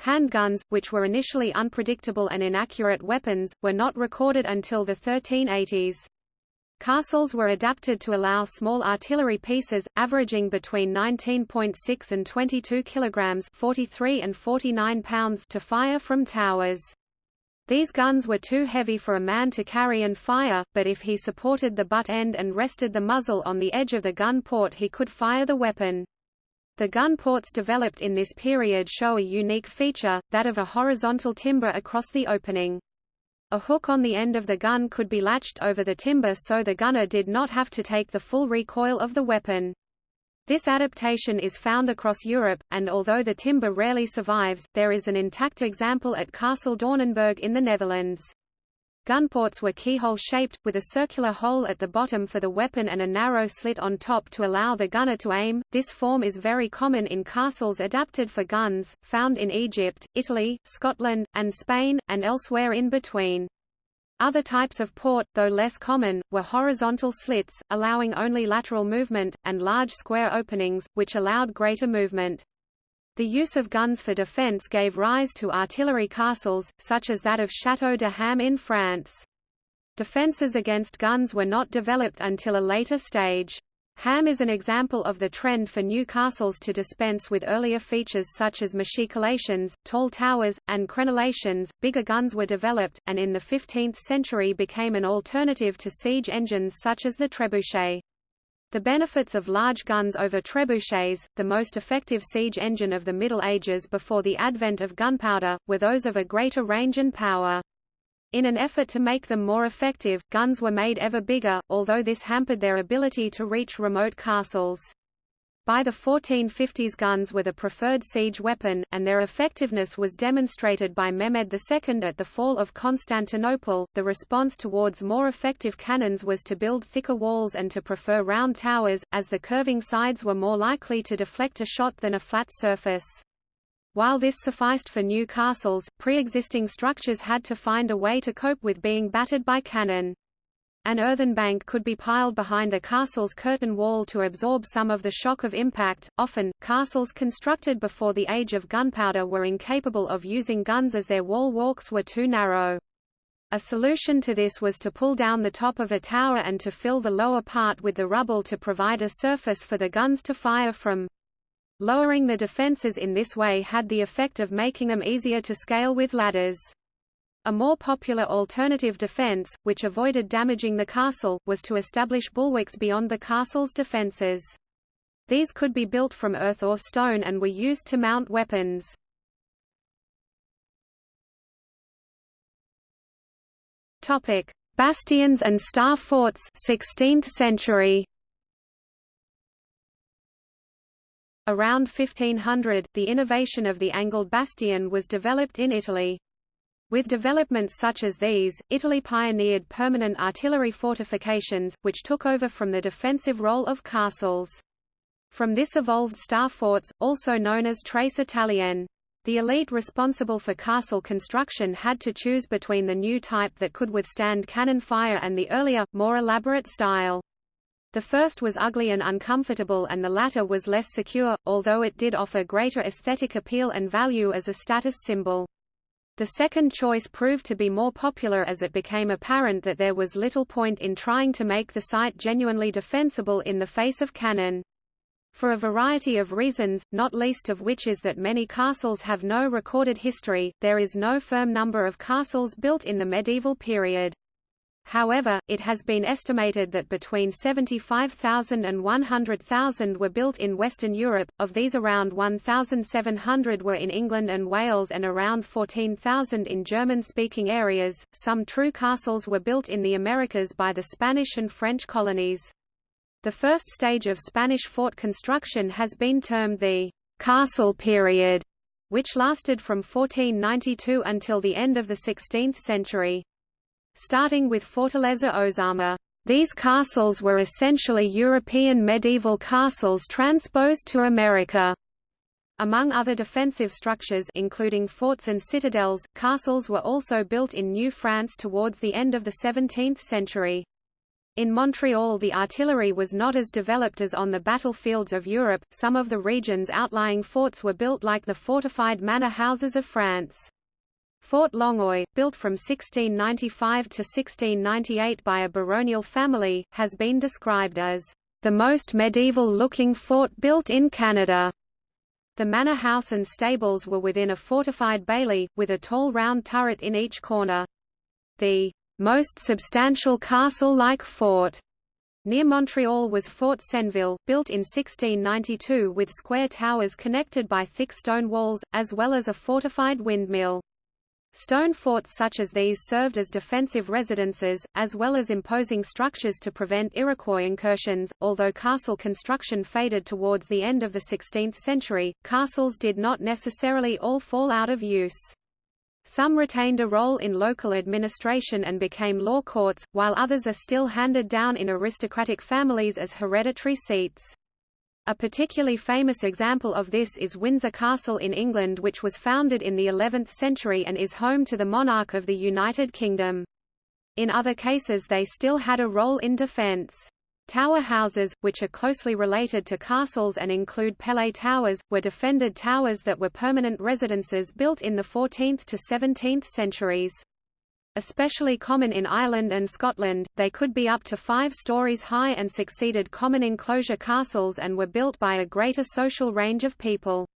Handguns, which were initially unpredictable and inaccurate weapons, were not recorded until the 1380s. Castles were adapted to allow small artillery pieces, averaging between 19.6 and 22 kilograms 43 and 49 pounds to fire from towers. These guns were too heavy for a man to carry and fire, but if he supported the butt end and rested the muzzle on the edge of the gun port he could fire the weapon. The gun ports developed in this period show a unique feature, that of a horizontal timber across the opening. A hook on the end of the gun could be latched over the timber so the gunner did not have to take the full recoil of the weapon. This adaptation is found across Europe, and although the timber rarely survives, there is an intact example at Castle Doornenburg in the Netherlands. Gunports were keyhole-shaped, with a circular hole at the bottom for the weapon and a narrow slit on top to allow the gunner to aim. This form is very common in castles adapted for guns, found in Egypt, Italy, Scotland, and Spain, and elsewhere in between. Other types of port, though less common, were horizontal slits, allowing only lateral movement, and large square openings, which allowed greater movement. The use of guns for defense gave rise to artillery castles, such as that of Château de Ham in France. Defenses against guns were not developed until a later stage. Ham is an example of the trend for new castles to dispense with earlier features such as machicolations, tall towers, and crenellations. Bigger guns were developed, and in the 15th century became an alternative to siege engines such as the trebuchet. The benefits of large guns over trebuchets, the most effective siege engine of the Middle Ages before the advent of gunpowder, were those of a greater range and power. In an effort to make them more effective, guns were made ever bigger, although this hampered their ability to reach remote castles. By the 1450s guns were the preferred siege weapon, and their effectiveness was demonstrated by Mehmed II at the fall of Constantinople. The response towards more effective cannons was to build thicker walls and to prefer round towers, as the curving sides were more likely to deflect a shot than a flat surface. While this sufficed for new castles, pre-existing structures had to find a way to cope with being battered by cannon. An earthen bank could be piled behind a castle's curtain wall to absorb some of the shock of impact. Often, castles constructed before the age of gunpowder were incapable of using guns as their wall walks were too narrow. A solution to this was to pull down the top of a tower and to fill the lower part with the rubble to provide a surface for the guns to fire from. Lowering the defences in this way had the effect of making them easier to scale with ladders. A more popular alternative defence, which avoided damaging the castle, was to establish bulwarks beyond the castle's defences. These could be built from earth or stone and were used to mount weapons. Topic: Bastions and star forts 16th century. Around 1500, the innovation of the angled bastion was developed in Italy. With developments such as these, Italy pioneered permanent artillery fortifications, which took over from the defensive role of castles. From this evolved star forts, also known as Trace italienne. The elite responsible for castle construction had to choose between the new type that could withstand cannon fire and the earlier, more elaborate style. The first was ugly and uncomfortable and the latter was less secure, although it did offer greater aesthetic appeal and value as a status symbol. The second choice proved to be more popular as it became apparent that there was little point in trying to make the site genuinely defensible in the face of cannon. For a variety of reasons, not least of which is that many castles have no recorded history, there is no firm number of castles built in the medieval period. However, it has been estimated that between 75,000 and 100,000 were built in Western Europe, of these around 1,700 were in England and Wales and around 14,000 in German-speaking areas. Some true castles were built in the Americas by the Spanish and French colonies. The first stage of Spanish fort construction has been termed the castle period, which lasted from 1492 until the end of the 16th century. Starting with Fortaleza Ozama, these castles were essentially European medieval castles transposed to America. Among other defensive structures including forts and citadels, castles were also built in New France towards the end of the 17th century. In Montreal the artillery was not as developed as on the battlefields of Europe, some of the region's outlying forts were built like the fortified manor houses of France. Fort Longueuil, built from 1695 to 1698 by a baronial family, has been described as the most medieval-looking fort built in Canada. The manor house and stables were within a fortified bailey, with a tall round turret in each corner. The most substantial castle-like fort near Montreal was Fort Senneville, built in 1692 with square towers connected by thick stone walls, as well as a fortified windmill. Stone forts such as these served as defensive residences, as well as imposing structures to prevent Iroquois incursions. Although castle construction faded towards the end of the 16th century, castles did not necessarily all fall out of use. Some retained a role in local administration and became law courts, while others are still handed down in aristocratic families as hereditary seats. A particularly famous example of this is Windsor Castle in England which was founded in the 11th century and is home to the monarch of the United Kingdom. In other cases they still had a role in defence. Tower houses, which are closely related to castles and include pele towers, were defended towers that were permanent residences built in the 14th to 17th centuries. Especially common in Ireland and Scotland, they could be up to five stories high and succeeded common enclosure castles and were built by a greater social range of people.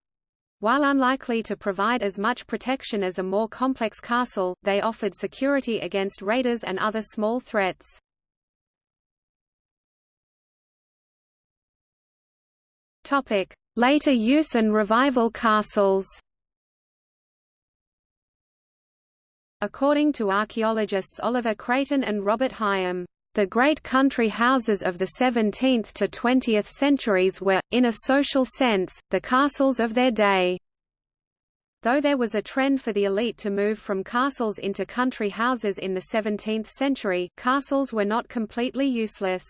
While unlikely to provide as much protection as a more complex castle, they offered security against raiders and other small threats. Later use and revival castles According to archaeologists Oliver Creighton and Robert Higham, the great country houses of the 17th to 20th centuries were, in a social sense, the castles of their day. Though there was a trend for the elite to move from castles into country houses in the 17th century, castles were not completely useless.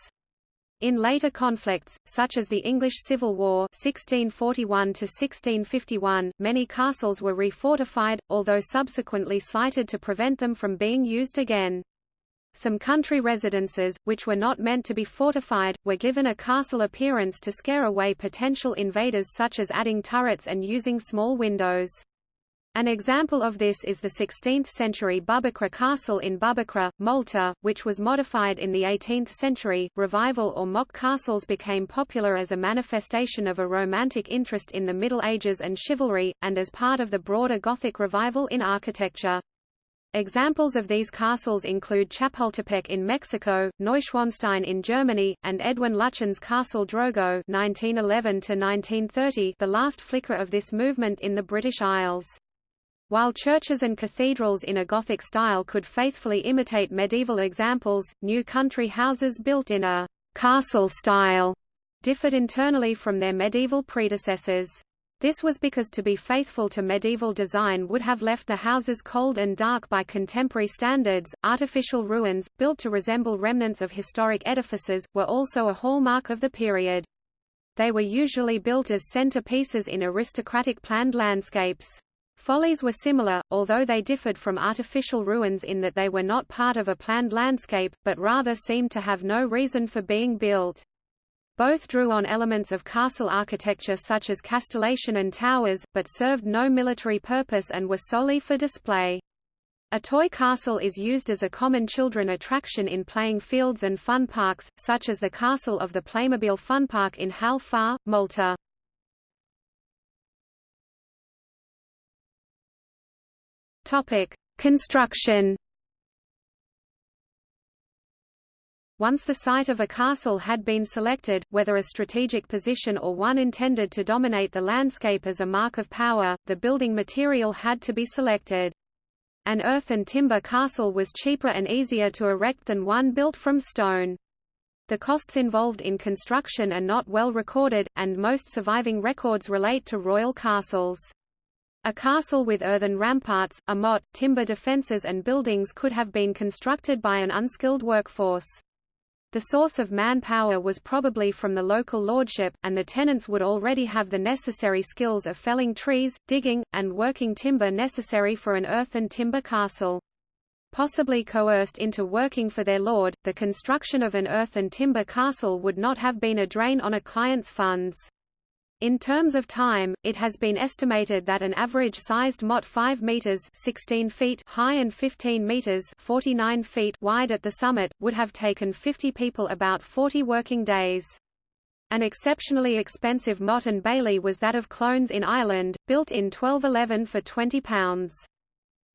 In later conflicts, such as the English Civil War 1641 many castles were refortified, although subsequently slighted to prevent them from being used again. Some country residences, which were not meant to be fortified, were given a castle appearance to scare away potential invaders such as adding turrets and using small windows. An example of this is the 16th-century Bubaqra Castle in Bubaqra, Malta, which was modified in the 18th century. Revival or mock castles became popular as a manifestation of a romantic interest in the Middle Ages and chivalry, and as part of the broader Gothic revival in architecture. Examples of these castles include Chapultepec in Mexico, Neuschwanstein in Germany, and Edwin Lutyens' Castle Drogo (1911–1930), the last flicker of this movement in the British Isles. While churches and cathedrals in a Gothic style could faithfully imitate medieval examples, new country houses built in a castle style differed internally from their medieval predecessors. This was because to be faithful to medieval design would have left the houses cold and dark by contemporary standards. Artificial ruins, built to resemble remnants of historic edifices, were also a hallmark of the period. They were usually built as centerpieces in aristocratic planned landscapes. Follies were similar, although they differed from artificial ruins in that they were not part of a planned landscape, but rather seemed to have no reason for being built. Both drew on elements of castle architecture such as castellation and towers, but served no military purpose and were solely for display. A toy castle is used as a common children attraction in playing fields and fun parks, such as the castle of the Playmobil Fun Park in Hal Far, Malta. Topic: Construction. Once the site of a castle had been selected, whether a strategic position or one intended to dominate the landscape as a mark of power, the building material had to be selected. An earth and timber castle was cheaper and easier to erect than one built from stone. The costs involved in construction are not well recorded, and most surviving records relate to royal castles. A castle with earthen ramparts, a moat, timber defences and buildings could have been constructed by an unskilled workforce. The source of manpower was probably from the local lordship, and the tenants would already have the necessary skills of felling trees, digging, and working timber necessary for an earthen timber castle. Possibly coerced into working for their lord, the construction of an earth and timber castle would not have been a drain on a client's funds. In terms of time, it has been estimated that an average-sized motte 5 meters 16 feet high and 15 meters 49 feet wide at the summit, would have taken 50 people about 40 working days. An exceptionally expensive motte and bailey was that of Clones in Ireland, built in 1211 for £20.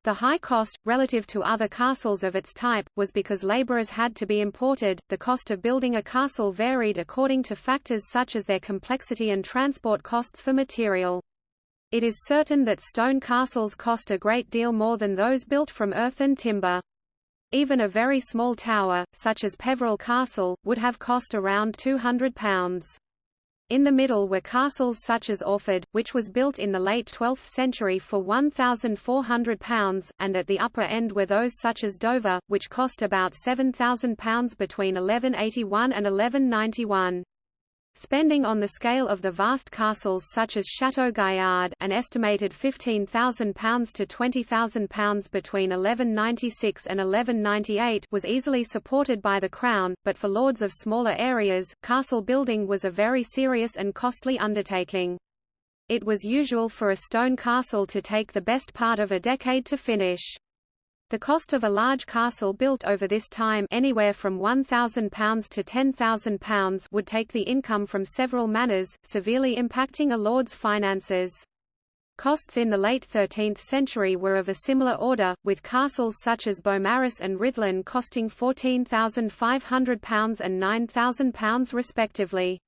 The high cost, relative to other castles of its type, was because labourers had to be imported. The cost of building a castle varied according to factors such as their complexity and transport costs for material. It is certain that stone castles cost a great deal more than those built from earth and timber. Even a very small tower, such as Peveril Castle, would have cost around £200. In the middle were castles such as Orford, which was built in the late 12th century for £1,400, and at the upper end were those such as Dover, which cost about £7,000 between 1181 and 1191. Spending on the scale of the vast castles such as Chateau Gaillard an estimated £15,000 to £20,000 between 1196 and 1198 was easily supported by the Crown, but for lords of smaller areas, castle building was a very serious and costly undertaking. It was usual for a stone castle to take the best part of a decade to finish. The cost of a large castle built over this time anywhere from £1,000 to £10,000 would take the income from several manors, severely impacting a lord's finances. Costs in the late 13th century were of a similar order, with castles such as Beaumaris and Rhuddlan costing £14,500 and £9,000 respectively.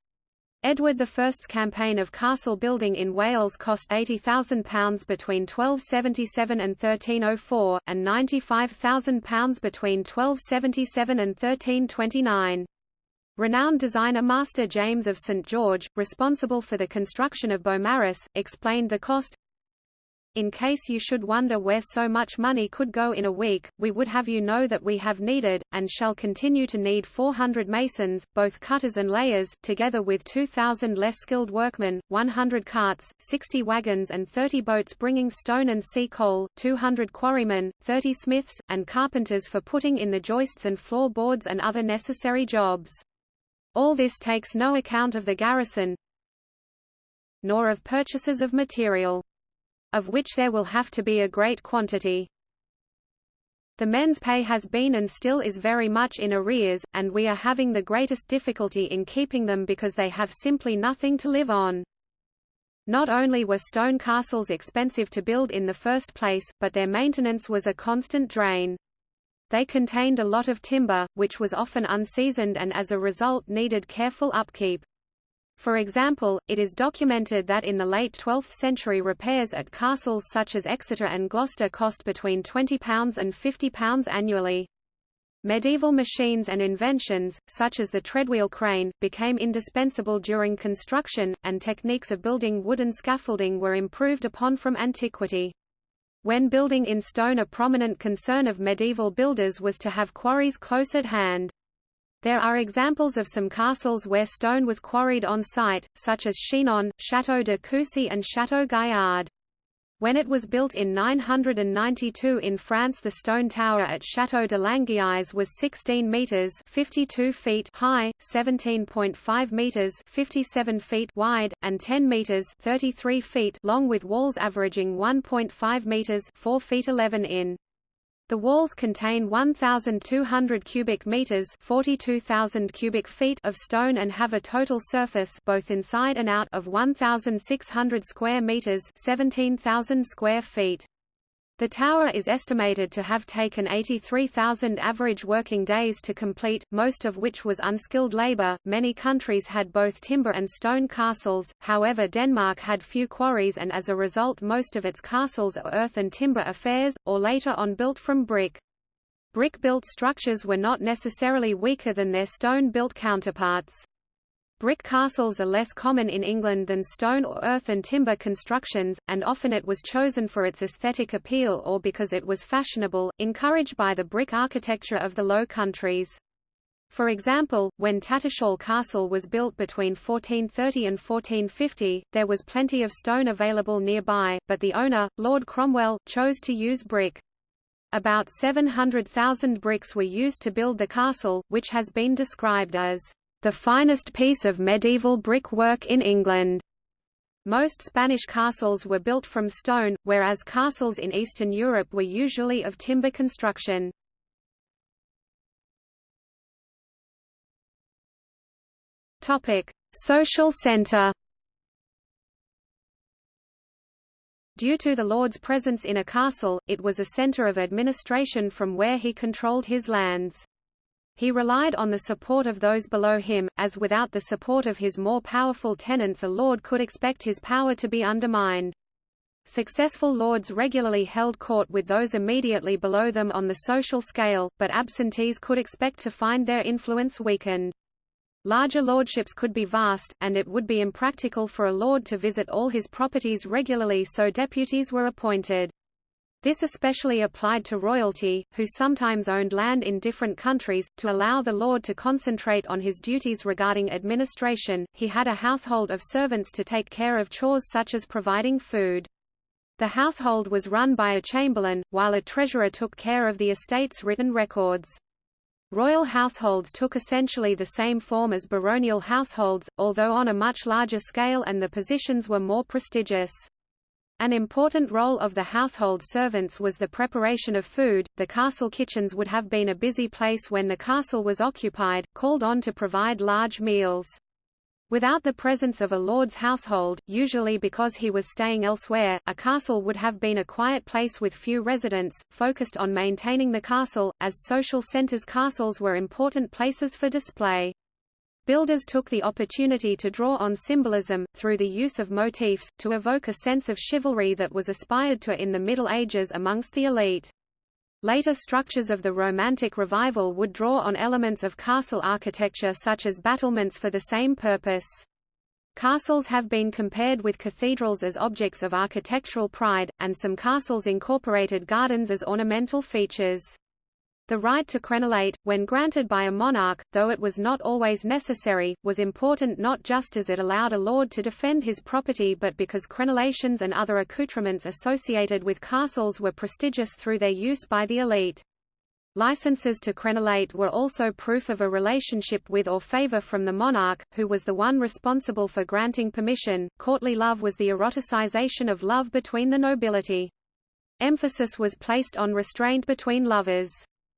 Edward I's campaign of castle building in Wales cost £80,000 between 1277 and 1304, and £95,000 between 1277 and 1329. Renowned designer Master James of St George, responsible for the construction of Beaumaris, explained the cost, in case you should wonder where so much money could go in a week, we would have you know that we have needed, and shall continue to need 400 masons, both cutters and layers, together with 2,000 less skilled workmen, 100 carts, 60 wagons and 30 boats bringing stone and sea coal, 200 quarrymen, 30 smiths, and carpenters for putting in the joists and floor boards and other necessary jobs. All this takes no account of the garrison, nor of purchases of material of which there will have to be a great quantity. The men's pay has been and still is very much in arrears, and we are having the greatest difficulty in keeping them because they have simply nothing to live on. Not only were stone castles expensive to build in the first place, but their maintenance was a constant drain. They contained a lot of timber, which was often unseasoned and as a result needed careful upkeep. For example, it is documented that in the late 12th century repairs at castles such as Exeter and Gloucester cost between £20 and £50 annually. Medieval machines and inventions, such as the treadwheel crane, became indispensable during construction, and techniques of building wooden scaffolding were improved upon from antiquity. When building in stone a prominent concern of medieval builders was to have quarries close at hand. There are examples of some castles where stone was quarried on site, such as Chinon, Château de Coucy and Château Gaillard. When it was built in 992 in France the stone tower at Château de Langeais was 16 metres 52 feet high, 17.5 metres 57 feet wide, and 10 metres 33 feet long with walls averaging 1.5 metres 4 feet 11 in. The walls contain 1,200 cubic meters (42,000 cubic feet) of stone and have a total surface, both inside and out, of 1,600 square meters (17,000 square feet). The tower is estimated to have taken 83,000 average working days to complete, most of which was unskilled labor. Many countries had both timber and stone castles, however, Denmark had few quarries and as a result, most of its castles are earth and timber affairs, or later on built from brick. Brick built structures were not necessarily weaker than their stone built counterparts. Brick castles are less common in England than stone or earth and timber constructions, and often it was chosen for its aesthetic appeal or because it was fashionable, encouraged by the brick architecture of the Low Countries. For example, when Tattershall Castle was built between 1430 and 1450, there was plenty of stone available nearby, but the owner, Lord Cromwell, chose to use brick. About 700,000 bricks were used to build the castle, which has been described as the finest piece of medieval brickwork in England. Most Spanish castles were built from stone, whereas castles in Eastern Europe were usually of timber construction. Topic: Social center. Due to the lord's presence in a castle, it was a center of administration from where he controlled his lands. He relied on the support of those below him, as without the support of his more powerful tenants a lord could expect his power to be undermined. Successful lords regularly held court with those immediately below them on the social scale, but absentees could expect to find their influence weakened. Larger lordships could be vast, and it would be impractical for a lord to visit all his properties regularly so deputies were appointed. This especially applied to royalty, who sometimes owned land in different countries. To allow the lord to concentrate on his duties regarding administration, he had a household of servants to take care of chores such as providing food. The household was run by a chamberlain, while a treasurer took care of the estate's written records. Royal households took essentially the same form as baronial households, although on a much larger scale and the positions were more prestigious. An important role of the household servants was the preparation of food. The castle kitchens would have been a busy place when the castle was occupied, called on to provide large meals. Without the presence of a lord's household, usually because he was staying elsewhere, a castle would have been a quiet place with few residents, focused on maintaining the castle, as social centers castles were important places for display. Builders took the opportunity to draw on symbolism, through the use of motifs, to evoke a sense of chivalry that was aspired to in the Middle Ages amongst the elite. Later structures of the Romantic Revival would draw on elements of castle architecture such as battlements for the same purpose. Castles have been compared with cathedrals as objects of architectural pride, and some castles incorporated gardens as ornamental features. The right to crenellate, when granted by a monarch, though it was not always necessary, was important not just as it allowed a lord to defend his property but because crenellations and other accoutrements associated with castles were prestigious through their use by the elite. Licenses to crenellate were also proof of a relationship with or favor from the monarch, who was the one responsible for granting permission. Courtly love was the eroticization of love between the nobility. Emphasis was placed on restraint between lovers.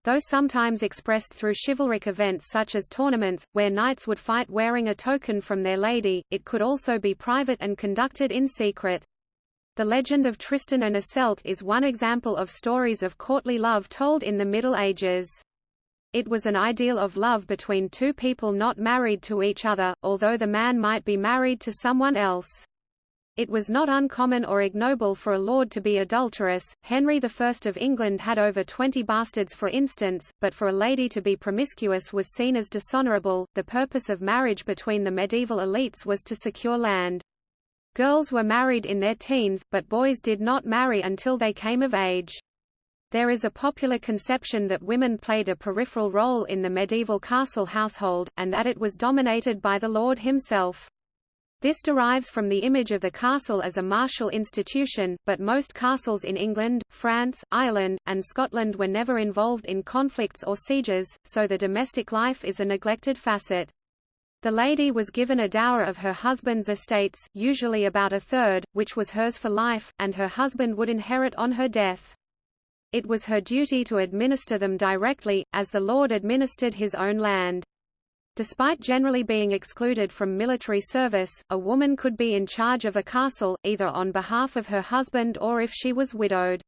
Though sometimes expressed through chivalric events such as tournaments, where knights would fight wearing a token from their lady, it could also be private and conducted in secret. The legend of Tristan and Iseult is one example of stories of courtly love told in the Middle Ages. It was an ideal of love between two people not married to each other, although the man might be married to someone else. It was not uncommon or ignoble for a lord to be adulterous. Henry I of England had over 20 bastards for instance, but for a lady to be promiscuous was seen as dishonorable. The purpose of marriage between the medieval elites was to secure land. Girls were married in their teens, but boys did not marry until they came of age. There is a popular conception that women played a peripheral role in the medieval castle household, and that it was dominated by the lord himself. This derives from the image of the castle as a martial institution, but most castles in England, France, Ireland, and Scotland were never involved in conflicts or sieges, so the domestic life is a neglected facet. The lady was given a dower of her husband's estates, usually about a third, which was hers for life, and her husband would inherit on her death. It was her duty to administer them directly, as the lord administered his own land. Despite generally being excluded from military service, a woman could be in charge of a castle, either on behalf of her husband or if she was widowed.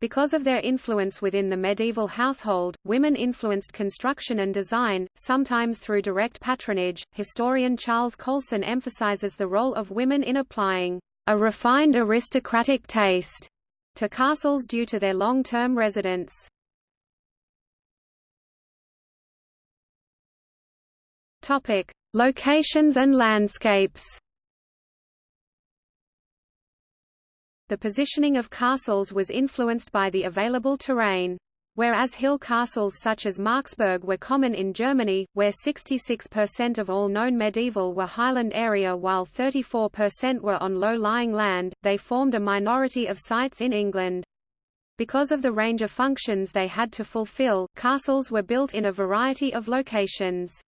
Because of their influence within the medieval household, women influenced construction and design, sometimes through direct patronage. Historian Charles Coulson emphasizes the role of women in applying a refined aristocratic taste to castles due to their long-term residence. Topic: Locations and landscapes. The positioning of castles was influenced by the available terrain. Whereas hill castles such as Marksburg were common in Germany, where 66% of all known medieval were highland area while 34% were on low-lying land, they formed a minority of sites in England. Because of the range of functions they had to fulfill, castles were built in a variety of locations.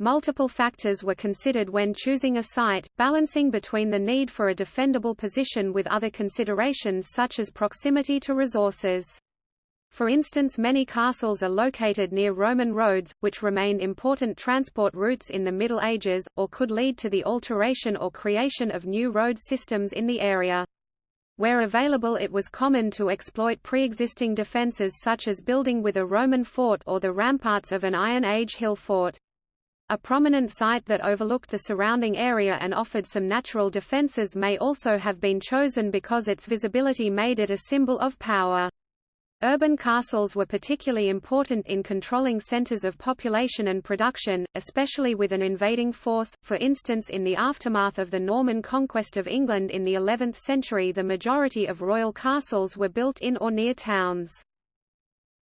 Multiple factors were considered when choosing a site, balancing between the need for a defendable position with other considerations such as proximity to resources. For instance many castles are located near Roman roads, which remained important transport routes in the Middle Ages, or could lead to the alteration or creation of new road systems in the area. Where available it was common to exploit pre-existing defences such as building with a Roman fort or the ramparts of an Iron Age hill fort. A prominent site that overlooked the surrounding area and offered some natural defences may also have been chosen because its visibility made it a symbol of power. Urban castles were particularly important in controlling centers of population and production, especially with an invading force, for instance in the aftermath of the Norman conquest of England in the 11th century the majority of royal castles were built in or near towns.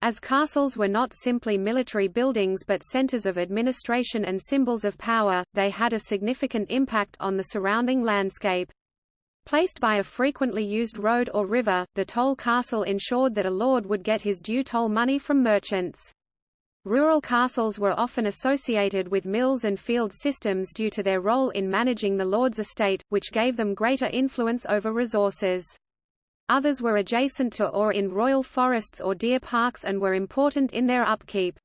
As castles were not simply military buildings but centers of administration and symbols of power, they had a significant impact on the surrounding landscape. Placed by a frequently used road or river, the toll castle ensured that a lord would get his due toll money from merchants. Rural castles were often associated with mills and field systems due to their role in managing the lord's estate, which gave them greater influence over resources. Others were adjacent to or in royal forests or deer parks and were important in their upkeep.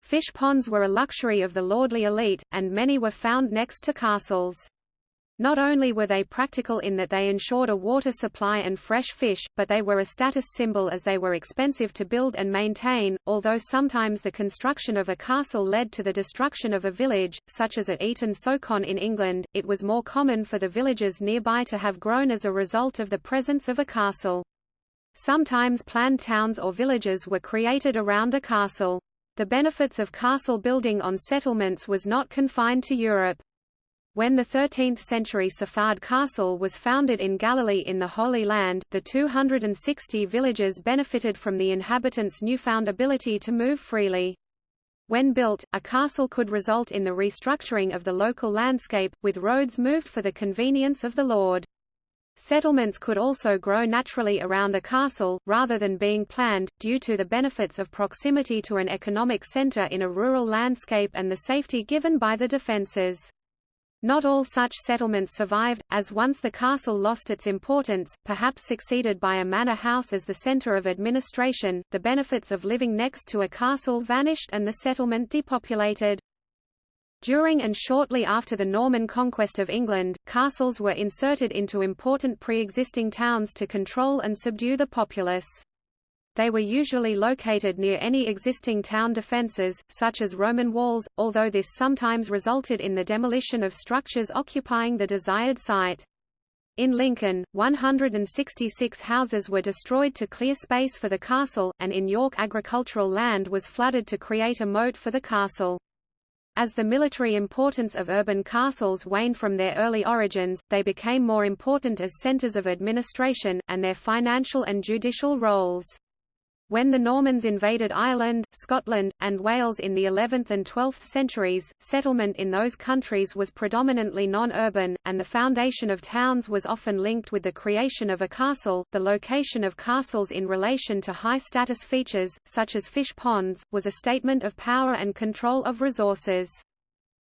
Fish ponds were a luxury of the lordly elite, and many were found next to castles. Not only were they practical in that they ensured a water supply and fresh fish, but they were a status symbol as they were expensive to build and maintain, although sometimes the construction of a castle led to the destruction of a village, such as at Eaton Socon in England, it was more common for the villages nearby to have grown as a result of the presence of a castle. Sometimes planned towns or villages were created around a castle. The benefits of castle building on settlements was not confined to Europe. When the 13th-century Safad castle was founded in Galilee in the Holy Land, the 260 villages benefited from the inhabitants' newfound ability to move freely. When built, a castle could result in the restructuring of the local landscape, with roads moved for the convenience of the lord. Settlements could also grow naturally around a castle, rather than being planned, due to the benefits of proximity to an economic center in a rural landscape and the safety given by the defenses. Not all such settlements survived, as once the castle lost its importance, perhaps succeeded by a manor house as the center of administration, the benefits of living next to a castle vanished and the settlement depopulated. During and shortly after the Norman conquest of England, castles were inserted into important pre-existing towns to control and subdue the populace. They were usually located near any existing town defences, such as Roman walls, although this sometimes resulted in the demolition of structures occupying the desired site. In Lincoln, 166 houses were destroyed to clear space for the castle, and in York agricultural land was flooded to create a moat for the castle. As the military importance of urban castles waned from their early origins, they became more important as centers of administration, and their financial and judicial roles. When the Normans invaded Ireland, Scotland, and Wales in the 11th and 12th centuries, settlement in those countries was predominantly non-urban, and the foundation of towns was often linked with the creation of a castle. The location of castles in relation to high-status features, such as fish ponds, was a statement of power and control of resources.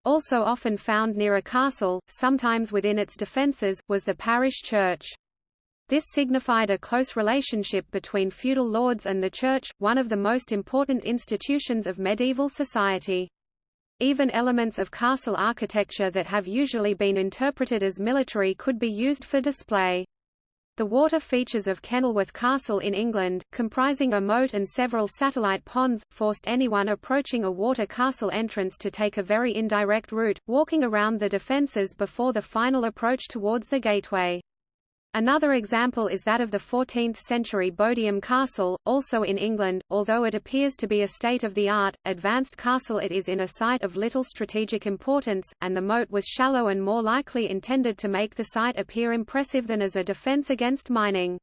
Also often found near a castle, sometimes within its defences, was the parish church. This signified a close relationship between feudal lords and the Church, one of the most important institutions of medieval society. Even elements of castle architecture that have usually been interpreted as military could be used for display. The water features of Kenilworth Castle in England, comprising a moat and several satellite ponds, forced anyone approaching a water castle entrance to take a very indirect route, walking around the defences before the final approach towards the gateway. Another example is that of the 14th-century Bodiam Castle, also in England, although it appears to be a state-of-the-art, advanced castle it is in a site of little strategic importance, and the moat was shallow and more likely intended to make the site appear impressive than as a defence against mining.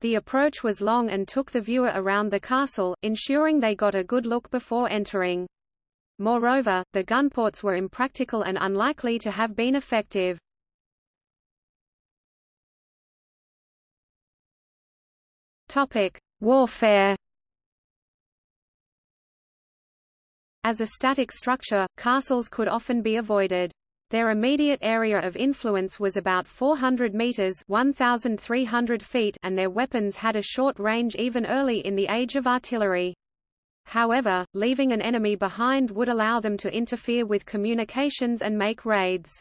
The approach was long and took the viewer around the castle, ensuring they got a good look before entering. Moreover, the gunports were impractical and unlikely to have been effective. Topic: Warfare. As a static structure, castles could often be avoided. Their immediate area of influence was about 400 meters (1,300 feet), and their weapons had a short range even early in the age of artillery. However, leaving an enemy behind would allow them to interfere with communications and make raids.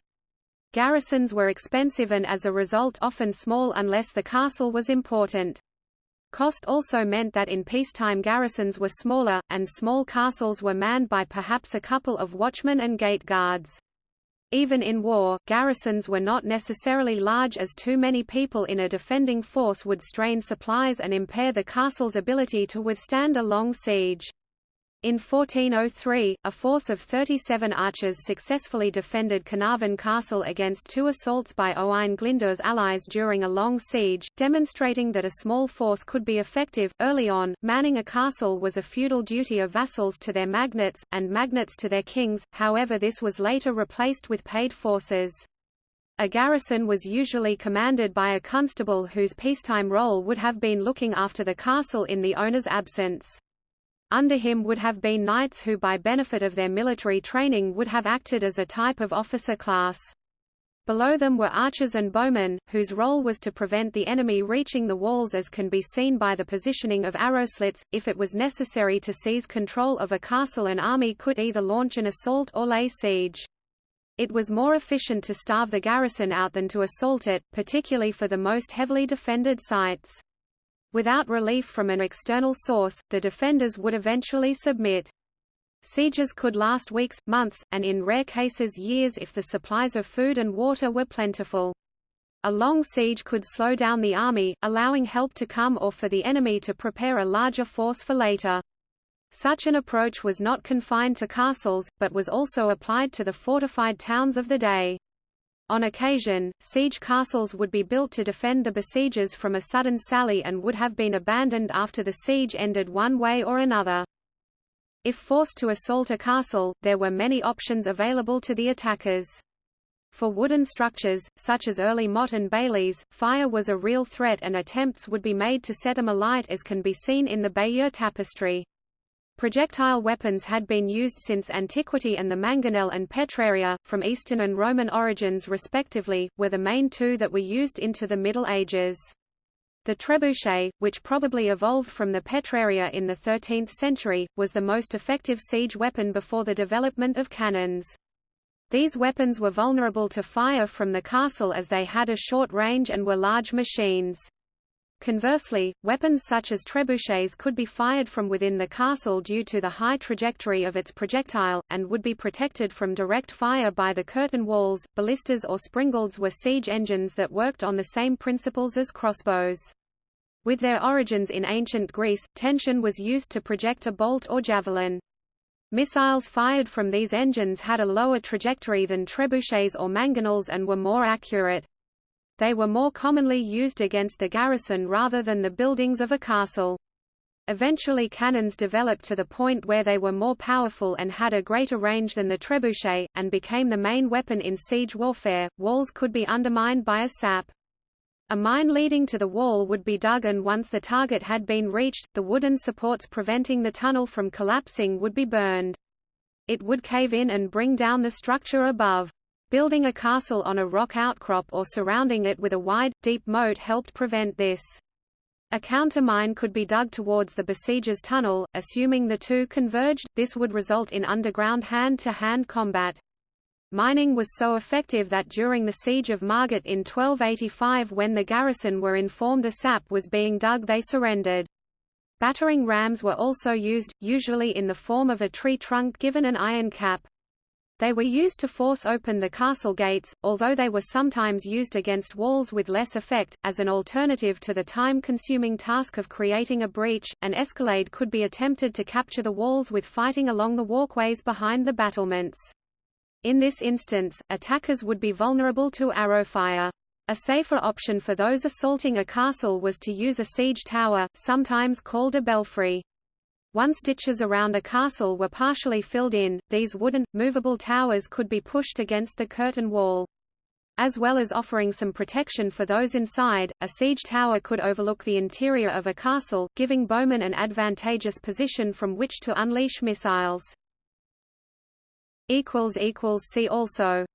Garrisons were expensive and as a result often small unless the castle was important. Cost also meant that in peacetime garrisons were smaller, and small castles were manned by perhaps a couple of watchmen and gate guards. Even in war, garrisons were not necessarily large as too many people in a defending force would strain supplies and impair the castle's ability to withstand a long siege. In 1403, a force of 37 archers successfully defended Carnarvon Castle against two assaults by Owain Glyndwr's allies during a long siege, demonstrating that a small force could be effective. Early on, manning a castle was a feudal duty of vassals to their magnates, and magnates to their kings, however this was later replaced with paid forces. A garrison was usually commanded by a constable whose peacetime role would have been looking after the castle in the owner's absence. Under him would have been knights who by benefit of their military training would have acted as a type of officer class. Below them were archers and bowmen, whose role was to prevent the enemy reaching the walls as can be seen by the positioning of arrow slits. If it was necessary to seize control of a castle an army could either launch an assault or lay siege. It was more efficient to starve the garrison out than to assault it, particularly for the most heavily defended sites. Without relief from an external source, the defenders would eventually submit. Sieges could last weeks, months, and in rare cases years if the supplies of food and water were plentiful. A long siege could slow down the army, allowing help to come or for the enemy to prepare a larger force for later. Such an approach was not confined to castles, but was also applied to the fortified towns of the day. On occasion, siege castles would be built to defend the besiegers from a sudden sally and would have been abandoned after the siege ended one way or another. If forced to assault a castle, there were many options available to the attackers. For wooden structures, such as early motte and baileys, fire was a real threat and attempts would be made to set them alight as can be seen in the Bayeux tapestry. Projectile weapons had been used since antiquity and the mangonel and petraria, from Eastern and Roman origins respectively, were the main two that were used into the Middle Ages. The trebuchet, which probably evolved from the petraria in the 13th century, was the most effective siege weapon before the development of cannons. These weapons were vulnerable to fire from the castle as they had a short range and were large machines. Conversely, weapons such as trebuchets could be fired from within the castle due to the high trajectory of its projectile, and would be protected from direct fire by the curtain walls. Ballistas or springalds were siege engines that worked on the same principles as crossbows. With their origins in ancient Greece, tension was used to project a bolt or javelin. Missiles fired from these engines had a lower trajectory than trebuchets or mangonels and were more accurate. They were more commonly used against the garrison rather than the buildings of a castle. Eventually cannons developed to the point where they were more powerful and had a greater range than the trebuchet, and became the main weapon in siege warfare. Walls could be undermined by a sap. A mine leading to the wall would be dug and once the target had been reached, the wooden supports preventing the tunnel from collapsing would be burned. It would cave in and bring down the structure above. Building a castle on a rock outcrop or surrounding it with a wide, deep moat helped prevent this. A countermine could be dug towards the besieger's tunnel, assuming the two converged, this would result in underground hand-to-hand -hand combat. Mining was so effective that during the siege of Margat in 1285 when the garrison were informed a sap was being dug they surrendered. Battering rams were also used, usually in the form of a tree trunk given an iron cap. They were used to force open the castle gates, although they were sometimes used against walls with less effect. As an alternative to the time-consuming task of creating a breach, an escalade could be attempted to capture the walls with fighting along the walkways behind the battlements. In this instance, attackers would be vulnerable to arrow fire. A safer option for those assaulting a castle was to use a siege tower, sometimes called a belfry. Once ditches around a castle were partially filled in, these wooden, movable towers could be pushed against the curtain wall. As well as offering some protection for those inside, a siege tower could overlook the interior of a castle, giving bowmen an advantageous position from which to unleash missiles. See also